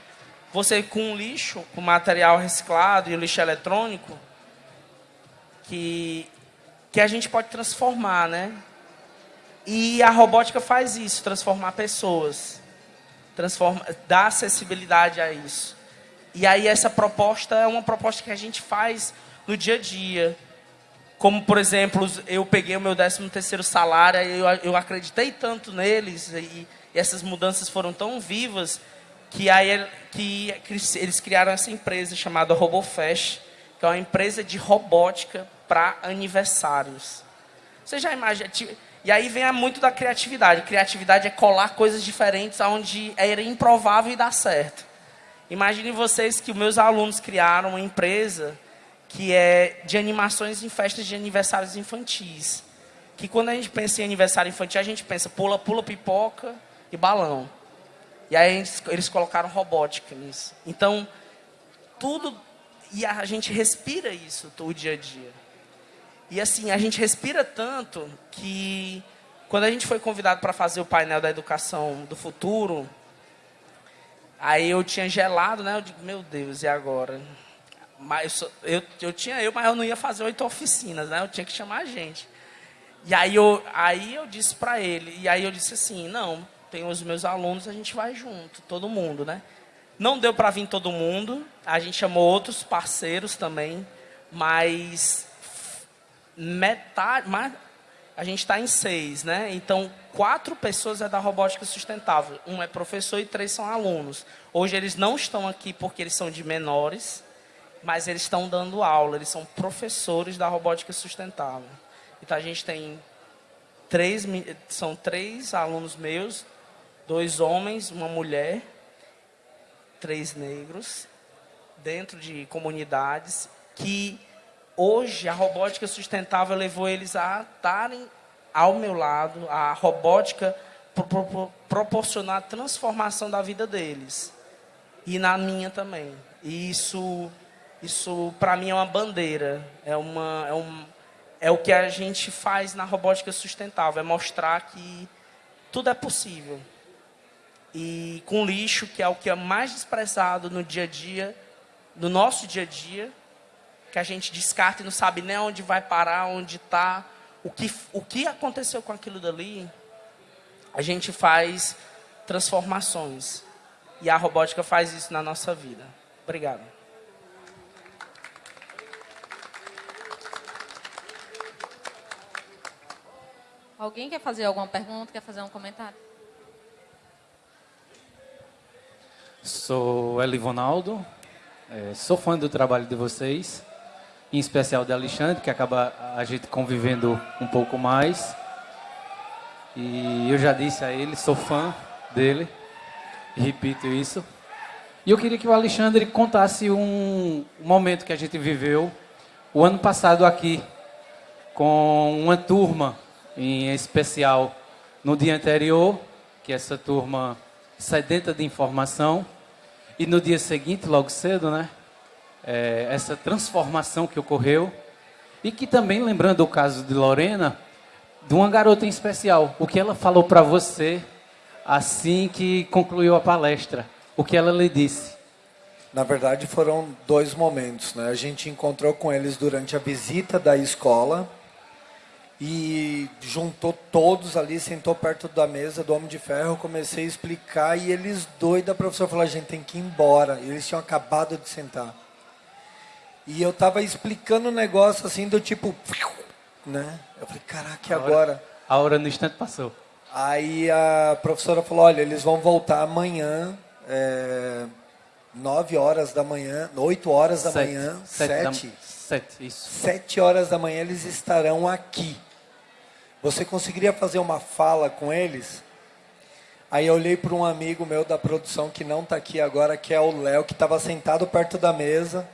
você com lixo, com material reciclado e o lixo eletrônico, que, que a gente pode transformar, né? E a robótica faz isso, transformar pessoas. Transforma, dá acessibilidade a isso. E aí essa proposta é uma proposta que a gente faz no dia a dia. Como, por exemplo, eu peguei o meu 13 terceiro salário, eu, eu acreditei tanto neles e, e, essas mudanças foram tão vivas que aí que eles criaram essa empresa chamada RoboFest, que é uma empresa de robótica para aniversários. Você já imagina? E aí vem muito da criatividade. Criatividade é colar coisas diferentes aonde era improvável e dá certo. Imaginem vocês que meus alunos criaram uma empresa que é de animações em festas de aniversários infantis. Que quando a gente pensa em aniversário infantil, a gente pensa pula, pula, pipoca e balão. E aí eles, colocaram robótica nisso. Então, tudo. E a gente respira isso o dia a dia. E assim, a gente respira tanto que quando a gente foi convidado para fazer o painel da educação do futuro, Aí eu tinha gelado, né? Eu digo, meu Deus, e agora? Mas eu, eu tinha eu, mas eu não ia fazer oito oficinas, né? Eu tinha que chamar a gente. E aí eu, aí eu disse para ele, e aí eu disse assim, não, tem os meus alunos, a gente vai junto, todo mundo, né? Não deu para vir todo mundo, a gente chamou outros parceiros também, mas metade, mais, a gente está em seis, né? Então, quatro pessoas é da robótica sustentável. Um é professor e três são alunos. Hoje eles não estão aqui porque eles são de menores, mas eles estão dando aula, eles são professores da robótica sustentável. Então a gente tem três, são três alunos meus, dois homens, uma mulher, três negros, dentro de comunidades que hoje a robótica sustentável levou eles a estarem ao meu lado, a robótica pro, pro, proporcionar a transformação da vida deles e na minha também. E isso, isso para mim é uma bandeira, é uma, é um, é o que a gente faz na robótica sustentável, é mostrar que tudo é possível. E com lixo, que é o que é mais desprezado no dia a dia, no nosso dia a dia, que a gente descarta e não sabe nem onde vai parar, onde está, o que, o que aconteceu com aquilo dali, a gente faz transformações. E a robótica faz isso na nossa vida. Obrigado. Alguém quer fazer alguma pergunta, quer fazer um comentário? Sou Elivonaldo, é, sou fã do trabalho de vocês em especial de Alexandre, que acaba a gente convivendo um pouco mais. E eu já disse a ele, sou fã dele, repito isso. E eu queria que o Alexandre contasse um momento que a gente viveu o ano passado aqui, com uma turma em especial no dia anterior, que essa turma sedenta de informação, e no dia seguinte, logo cedo, né? É, essa transformação que ocorreu, e que também, lembrando o caso de Lorena, de uma garota em especial, o que ela falou para você assim que concluiu a palestra, o que ela lhe disse. Na verdade, foram dois momentos. Né? A gente encontrou com eles durante a visita da escola e juntou todos ali, sentou perto da mesa do Homem de Ferro, comecei a explicar e eles doidos, a professora falou, a gente tem que ir embora. Eles tinham acabado de sentar. E eu estava explicando o um negócio assim do tipo, né? Eu falei, caraca, e agora? A hora no instante passou. Aí a professora falou, olha, eles vão voltar amanhã, é, 9 horas da manhã, 8 horas da sete, manhã, sete, 7, da, sete, isso. 7 horas da manhã eles estarão aqui. Você conseguiria fazer uma fala com eles? Aí eu olhei para um amigo meu da produção que não está aqui agora, que é o Léo, que estava sentado perto da mesa.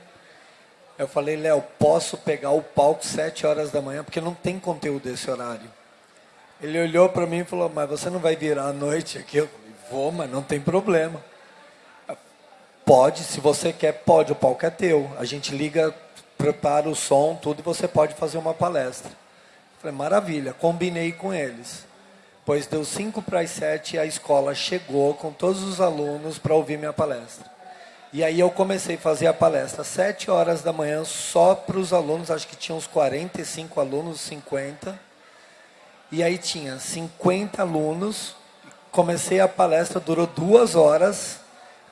Eu falei, Léo, posso pegar o palco sete horas da manhã, porque não tem conteúdo desse horário. Ele olhou para mim e falou, mas você não vai virar à noite aqui? Eu falei, vou, mas não tem problema. Pode, se você quer, pode, o palco é teu. A gente liga, prepara o som, tudo, e você pode fazer uma palestra. Falei, maravilha, combinei com eles. Pois deu 5 para as 7 e a escola chegou com todos os alunos para ouvir minha palestra. E aí eu comecei a fazer a palestra às 7 horas da manhã só para os alunos, acho que tinha uns 45 alunos, 50. E aí tinha 50 alunos. Comecei a palestra, durou duas horas.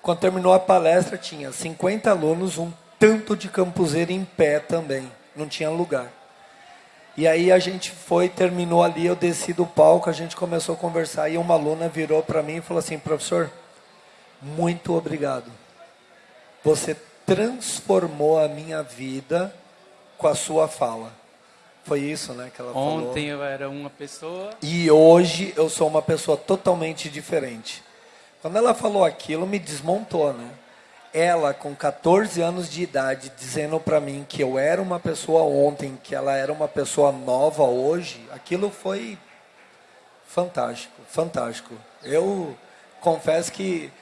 Quando terminou a palestra, tinha 50 alunos, um tanto de campuseiro em pé também. Não tinha lugar. E aí a gente foi, terminou ali, eu desci do palco, a gente começou a conversar e uma aluna virou para mim e falou assim, professor, muito obrigado. Você transformou a minha vida com a sua fala. Foi isso, né, que ela Ontem falou. Ontem eu era uma pessoa. E hoje eu sou uma pessoa totalmente diferente. Quando ela falou aquilo, me desmontou, né? ela com 14 anos de idade dizendo para mim que eu era uma pessoa ontem, que ela era uma pessoa nova hoje, aquilo foi fantástico, fantástico. Eu confesso que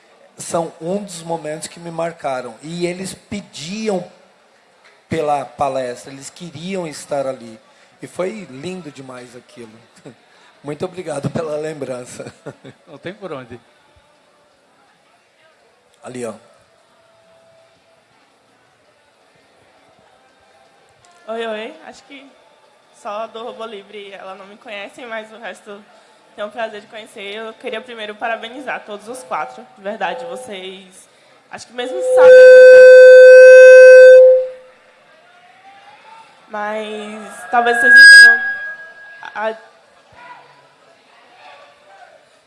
são um dos momentos que me marcaram e eles pediam pela palestra, eles queriam estar ali. E foi lindo demais aquilo. (laughs) Muito obrigado pela lembrança. (laughs) Não tem por onde. Ali, ó. Oi, oi. Acho que só do Robô Livre ela não me conhece, mas o resto tenho o prazer de conhecer. Eu queria primeiro parabenizar todos os quatro. De verdade, vocês. Acho que mesmo sabem. Mas talvez vocês não tenham. A...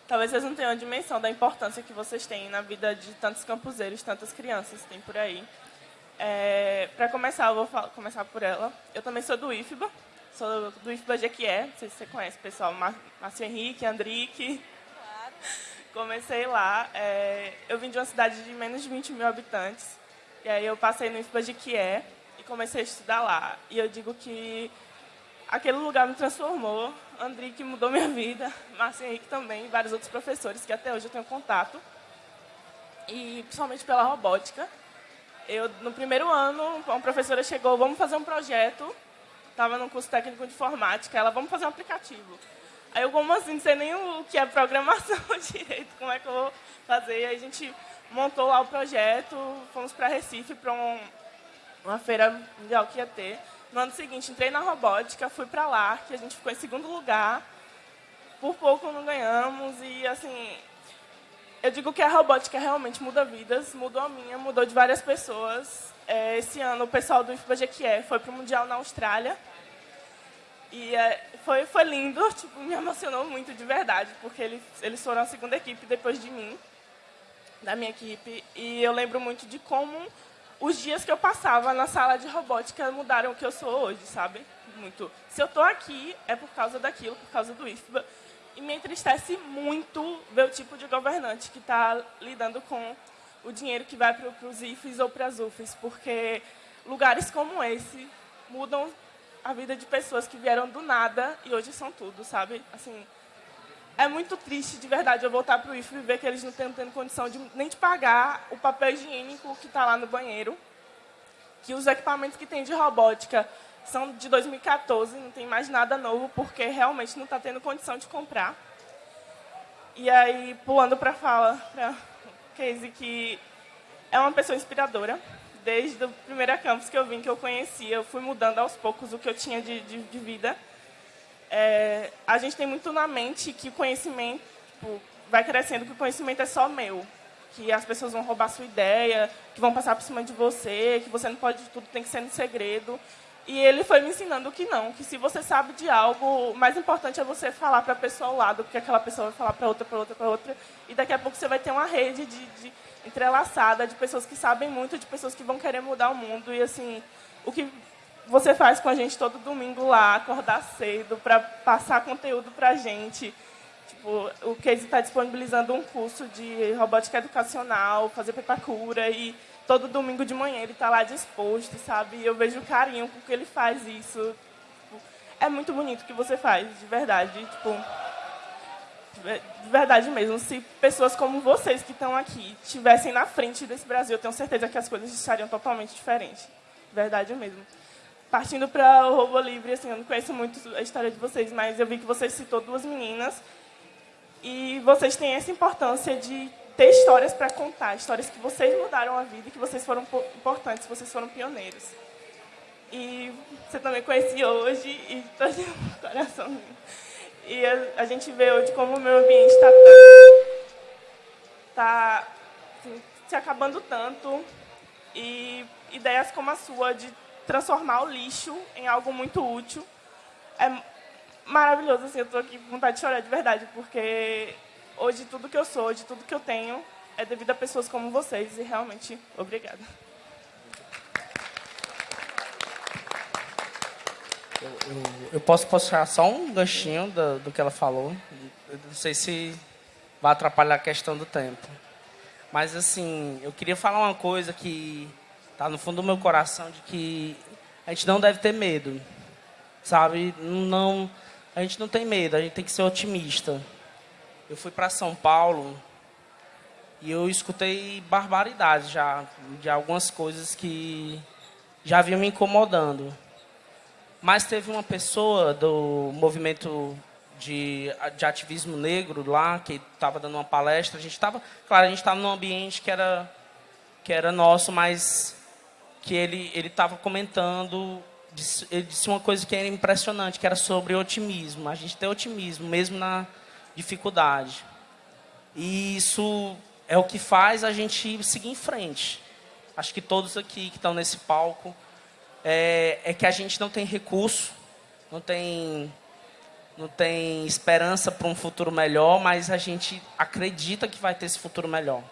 Talvez vocês não tenham a dimensão da importância que vocês têm na vida de tantos campuseiros, tantas crianças que tem por aí. É, para começar, eu vou começar por ela. Eu também sou do IFBA, sou do IFBA Jequié, não sei se você conhece, pessoal, Márcio Henrique, Andrique. Claro. Comecei lá, é, eu vim de uma cidade de menos de 20 mil habitantes, e aí eu passei no IFBA Jequié e comecei a estudar lá. E eu digo que aquele lugar me transformou, Andrique mudou minha vida, (laughs) Márcio Henrique também, e vários outros professores que até hoje eu tenho contato, e principalmente pela robótica, eu, no primeiro ano, uma professora chegou, vamos fazer um projeto, estava no curso técnico de informática, ela, vamos fazer um aplicativo. Aí eu, como assim, não sei nem o que é programação (laughs) direito, como é que eu vou fazer? E aí a gente montou lá o projeto, fomos para Recife, para um, uma feira mundial que ia ter. No ano seguinte, entrei na robótica, fui para lá, que a gente ficou em segundo lugar. Por pouco não ganhamos e, assim, eu digo que a robótica realmente muda vidas, mudou a minha, mudou de várias pessoas. É, esse ano, o pessoal do IFBA Jequié foi para o Mundial na Austrália. E é, foi, foi lindo, (laughs) tipo, me emocionou muito de verdade, porque eles, eles foram a segunda equipe depois de mim, da minha equipe. E eu lembro muito de como os dias que eu passava na sala de robótica mudaram o que eu sou hoje, sabe? Muito. Se eu estou aqui, é por causa daquilo, por causa do IFBA. E me entristece muito ver o tipo de governante que está lidando com o dinheiro que vai para os IFES ou para as UFES, porque lugares como esse mudam a vida de pessoas que vieram do nada e hoje são tudo, sabe? Assim, é muito triste, de verdade, eu voltar para o IFE e ver que eles não estão tendo condição de, nem de pagar o papel higiênico que está lá no banheiro, que os equipamentos que tem de robótica são de 2014, não tem mais nada novo, porque realmente não está tendo condição de comprar. E aí, pulando para a fala, para Casey, que é uma pessoa inspiradora. Desde o primeiro campus que eu vim, que eu conhecia, eu fui mudando aos poucos o que eu tinha de, de, de vida. É, a gente tem muito na mente que o conhecimento tipo, vai crescendo, que o conhecimento é só meu. Que as pessoas vão roubar sua ideia, que vão passar por cima de você, que você não pode tudo, tem que ser no segredo. E ele foi me ensinando que não, que se você sabe de algo, o mais importante é você falar para a pessoa ao lado, porque aquela pessoa vai falar para outra, para outra, para outra, e daqui a pouco você vai ter uma rede de, de, entrelaçada de pessoas que sabem muito, de pessoas que vão querer mudar o mundo. E assim, o que você faz com a gente todo domingo lá, acordar cedo para passar conteúdo para a gente. Tipo, o Casey está disponibilizando um curso de robótica educacional, fazer pepacura e todo domingo de manhã ele está lá disposto, sabe? E eu vejo o carinho com que ele faz isso. Tipo, é muito bonito o que você faz, de verdade. Tipo, de verdade mesmo. Se pessoas como vocês que estão aqui estivessem na frente desse Brasil, eu tenho certeza que as coisas estariam totalmente diferentes. De verdade mesmo. Partindo para o Robô Livre, assim, eu não conheço muito a história de vocês, mas eu vi que você citou duas meninas e vocês têm essa importância de ter histórias para contar, histórias que vocês mudaram a vida, que vocês foram importantes, vocês foram pioneiros. E você também conheci hoje e (laughs) está de coração. E a, a, gente vê hoje como o meio ambiente está tá, assim, se acabando tanto e ideias como a sua de transformar o lixo em algo muito útil é maravilhoso. Assim, eu estou aqui com vontade de chorar de verdade, porque hoje tudo que eu sou, hoje tudo que eu tenho é devido a pessoas como vocês e realmente obrigada. Eu, eu, eu posso puxar só um ganchinho do, do que ela falou. Eu não sei se vai atrapalhar a questão do tempo. Mas, assim, eu queria falar uma coisa que está no fundo do meu coração, de que a gente não deve ter medo. Sabe? Não, a gente não tem medo, a gente tem que ser otimista. Eu fui para São Paulo e eu escutei barbaridades já, de algumas coisas que já vinham me incomodando. Mas teve uma pessoa do movimento de, de ativismo negro lá, que estava dando uma palestra. A gente estava, claro, a gente estava num ambiente que era, que era nosso, mas que ele estava comentando ele disse uma coisa que era impressionante, que era sobre otimismo. A gente tem otimismo, mesmo na dificuldade. E isso é o que faz a gente seguir em frente. Acho que todos aqui que estão nesse palco é, é que a gente não tem recurso, não tem não tem esperança para um futuro melhor, mas a gente acredita que vai ter esse futuro melhor.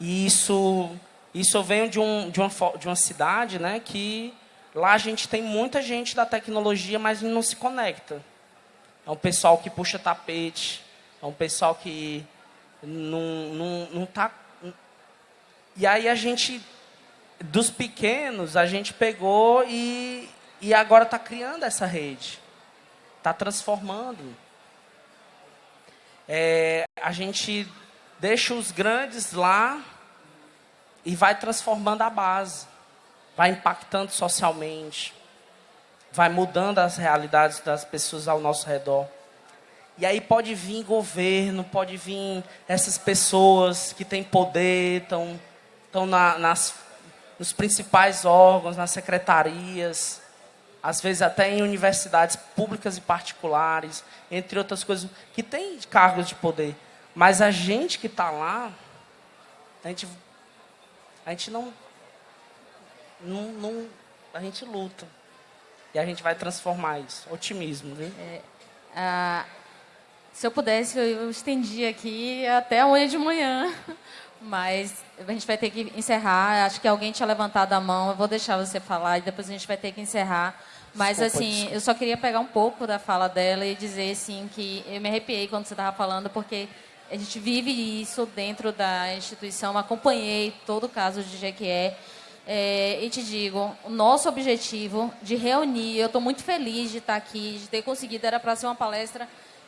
E isso isso eu venho de, um, de, uma, de uma cidade né, que lá a gente tem muita gente da tecnologia, mas não se conecta. É um pessoal que puxa tapete, é um pessoal que não, não, não tá. E aí a gente, dos pequenos, a gente pegou e, e agora está criando essa rede. Está transformando. É, a gente deixa os grandes lá e vai transformando a base, vai impactando socialmente vai mudando as realidades das pessoas ao nosso redor. E aí pode vir governo, pode vir essas pessoas que têm poder, estão, estão na, nas, nos principais órgãos, nas secretarias, às vezes até em universidades públicas e particulares, entre outras coisas, que têm cargos de poder. Mas a gente que está lá, a gente, a gente não, não, não, a gente luta. E a gente vai transformar isso. Otimismo, viu? É, ah, se eu pudesse, eu estendia aqui até amanhã de manhã. (laughs) Mas a gente vai ter que encerrar. Acho que alguém tinha levantado a mão. Eu vou deixar você falar e depois a gente vai ter que encerrar. Mas, assim, eu só queria pegar um pouco da fala dela e dizer, assim, que eu me arrepiei quando você estava falando, porque a gente vive isso dentro da instituição. Acompanhei todo o caso de Jequié. É, e te digo, o nosso objetivo de reunir, eu estou muito feliz de estar aqui, de ter conseguido, era para ser uma palestra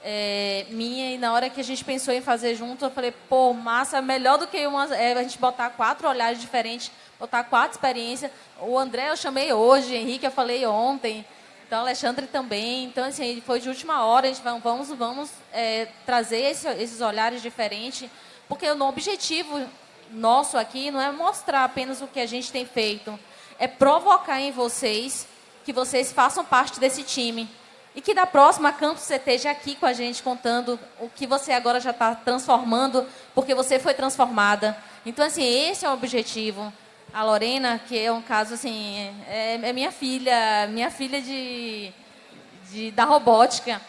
é, minha, e na hora que a gente pensou em fazer junto, eu falei, pô, massa, melhor do que uma, é, a gente botar quatro olhares diferentes, botar quatro experiências. O André eu chamei hoje, Henrique eu falei ontem, então Alexandre também. Então, assim, foi de última hora, a gente vai, vamos, vamos é, trazer esse, esses olhares diferentes, porque o objetivo nosso aqui não é mostrar apenas o que a gente tem feito, é provocar em vocês que vocês façam parte desse time. E que da próxima Campus você esteja aqui com a gente contando o que você agora já está transformando, porque você foi transformada. Então, assim, esse é o objetivo. A Lorena, que é um caso assim, é, é minha filha, minha filha de, de da robótica.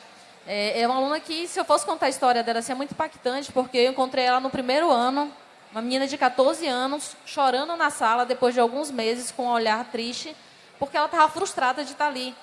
É, é uma aluna que, se eu fosse contar a história dela, assim, é muito impactante, porque eu encontrei ela no primeiro ano, uma menina de 14 anos, chorando na sala depois de alguns meses, com um olhar triste, porque ela estava frustrada de estar ali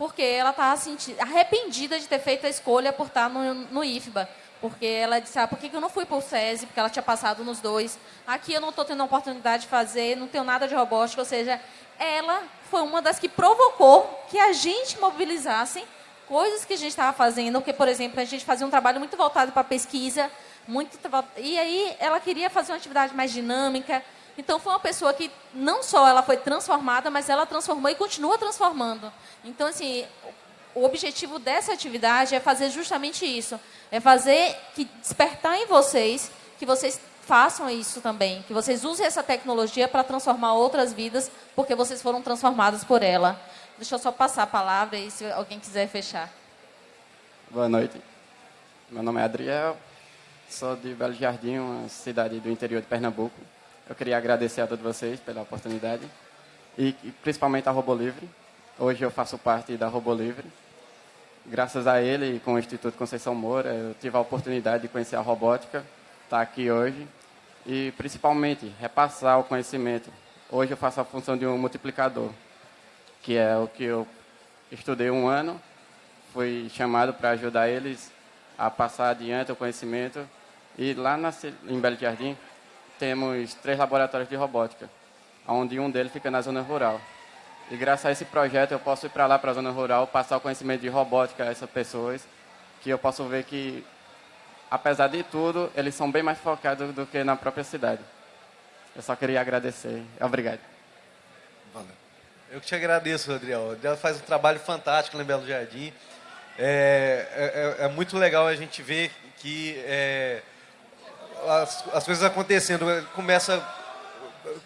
porque ela estava arrependida de ter feito a escolha por estar no, no IFBA. Porque ela disse, ah, por que, eu não fui para o SESI? Porque ela tinha passado nos dois. Aqui eu não estou tendo a oportunidade de fazer, não tenho nada de robótica. Ou seja, ela foi uma das que provocou que a gente mobilizasse coisas que a gente estava fazendo. Porque, por exemplo, a gente fazia um trabalho muito voltado para pesquisa. Muito, e aí ela queria fazer uma atividade mais dinâmica. Então foi uma pessoa que não só ela foi transformada, mas ela transformou e continua transformando. Então assim, o objetivo dessa atividade é fazer justamente isso, é fazer que despertar em vocês que vocês façam isso também, que vocês usem essa tecnologia para transformar outras vidas, porque vocês foram transformados por ela. Deixa eu só passar a palavra e se alguém quiser fechar. Boa noite. Meu nome é Adriel, sou de Belo Jardim, uma cidade do interior de Pernambuco. Eu queria agradecer a todos vocês pela oportunidade e, principalmente a Robo Livre. Hoje eu faço parte da Robo Livre. Graças a ele e com o Instituto Conceição Moura, eu tive a oportunidade de conhecer a robótica, estar tá aqui hoje e principalmente repassar o conhecimento. Hoje eu faço a função de um multiplicador, que é o que eu estudei um ano, fui chamado para ajudar eles a passar adiante o conhecimento e lá na, em Belo Jardim temos três laboratórios de robótica, onde um deles fica na zona rural. E graças a esse projeto eu posso ir para lá, para a zona rural, passar o conhecimento de robótica a essas pessoas, que eu posso ver que, apesar de tudo, eles são bem mais focados do que na própria cidade. Eu só queria agradecer. Obrigado. Valeu. Eu que te agradeço, Adriel. Adriel faz um trabalho fantástico no Belo Jardim. É, é, é, muito legal a gente ver que é, as, as coisas acontecendo. Começa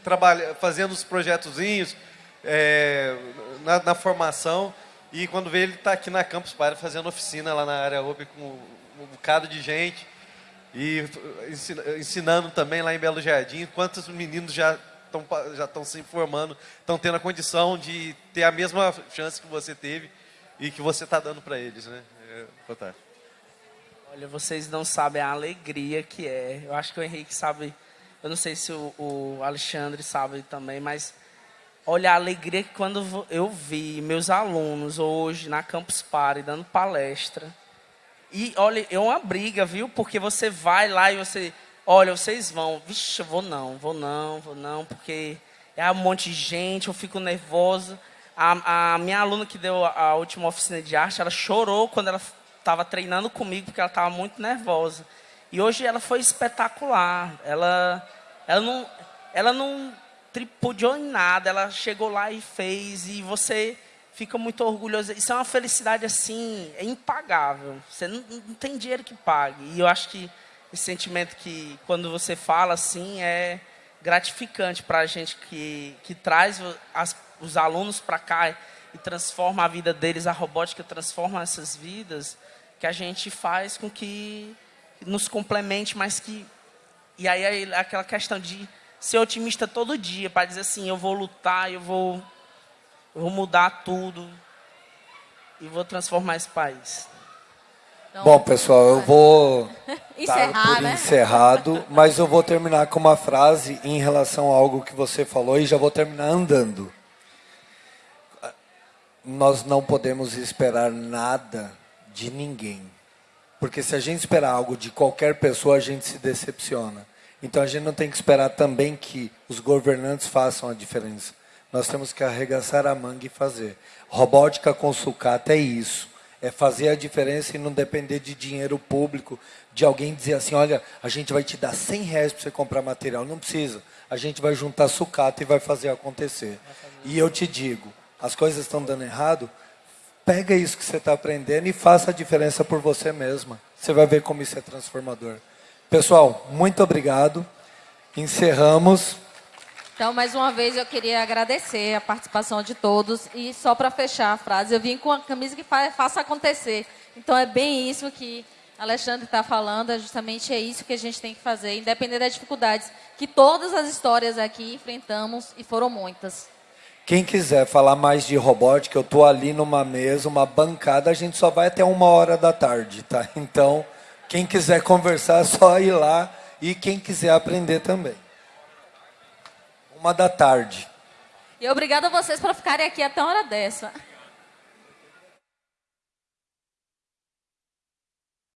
trabalha, fazendo os projetozinhos é, na, na, formação e quando vê ele está aqui na Campus Party fazendo oficina lá na área UP com um bocado de gente e ensinando também lá em Belo Jardim. Quantos meninos já estão já estão se formando, estão tendo a condição de ter a mesma chance que você teve e que você está dando para eles, né? É fantástico. Olha, vocês não sabem a alegria que é. Eu acho que o Henrique sabe, eu não sei se o, o Alexandre sabe também, mas olha a alegria que quando eu vi meus alunos hoje na Campus Party dando palestra. E olha, é uma briga, viu? Porque você vai lá e você, olha, vocês vão, vixe, eu vou não, vou não, vou não, porque é um monte de gente, eu fico nervosa. A, a minha aluna que deu a última oficina de arte, ela chorou quando ela estava treinando comigo porque ela estava muito nervosa. E hoje ela foi espetacular. Ela, ela não, ela não tripudiou em nada. Ela chegou lá e fez. E você fica muito orgulhoso. Isso é uma felicidade assim, é impagável. Você não, não tem dinheiro que pague. E eu acho que esse sentimento que quando você fala assim é gratificante para a gente que, que traz as, os alunos para cá e transforma a vida deles, a robótica transforma essas vidas que a gente faz com que nos complemente, mas que. E aí aquela questão de ser otimista todo dia, para dizer assim, eu vou lutar, eu vou, eu vou mudar tudo. e vou transformar esse país. Então, Bom, pessoal, eu vou (laughs) encerrar, dar por né? encerrado, mas eu vou terminar com uma frase em relação a algo que você falou e já vou terminar andando. Nós não podemos esperar nada de ninguém. Porque se a gente esperar algo de qualquer pessoa, a gente se decepciona. Então a gente não tem que esperar também que os governantes façam a diferença. Nós temos que arregaçar a manga e fazer. Robótica com sucata é isso. É fazer a diferença e não depender de dinheiro público, de alguém dizer assim, olha, a gente vai te dar 100 reais para você comprar material. Não precisa. A gente vai juntar sucata e vai fazer acontecer. E eu te digo, as coisas estão dando errado, pega isso que você está aprendendo e faça a diferença por você mesma. Você vai ver como isso é transformador. Pessoal, muito obrigado. Encerramos. Então, mais uma vez, eu queria agradecer a participação de todos. E só para fechar a frase, eu vim com a camisa que fa faça acontecer. Então, é bem isso que Alexandre está falando, é justamente é isso que a gente tem que fazer, independente das dificuldades que todas as histórias aqui enfrentamos, e foram muitas. Quem quiser falar mais de robótica, eu estou ali numa mesa, uma bancada, a gente só vai até uma hora da tarde, tá? (laughs) Então, quem quiser conversar, é só ir lá e quem quiser aprender também. Uma da tarde. E obrigada a vocês por ficarem aqui até a hora dessa.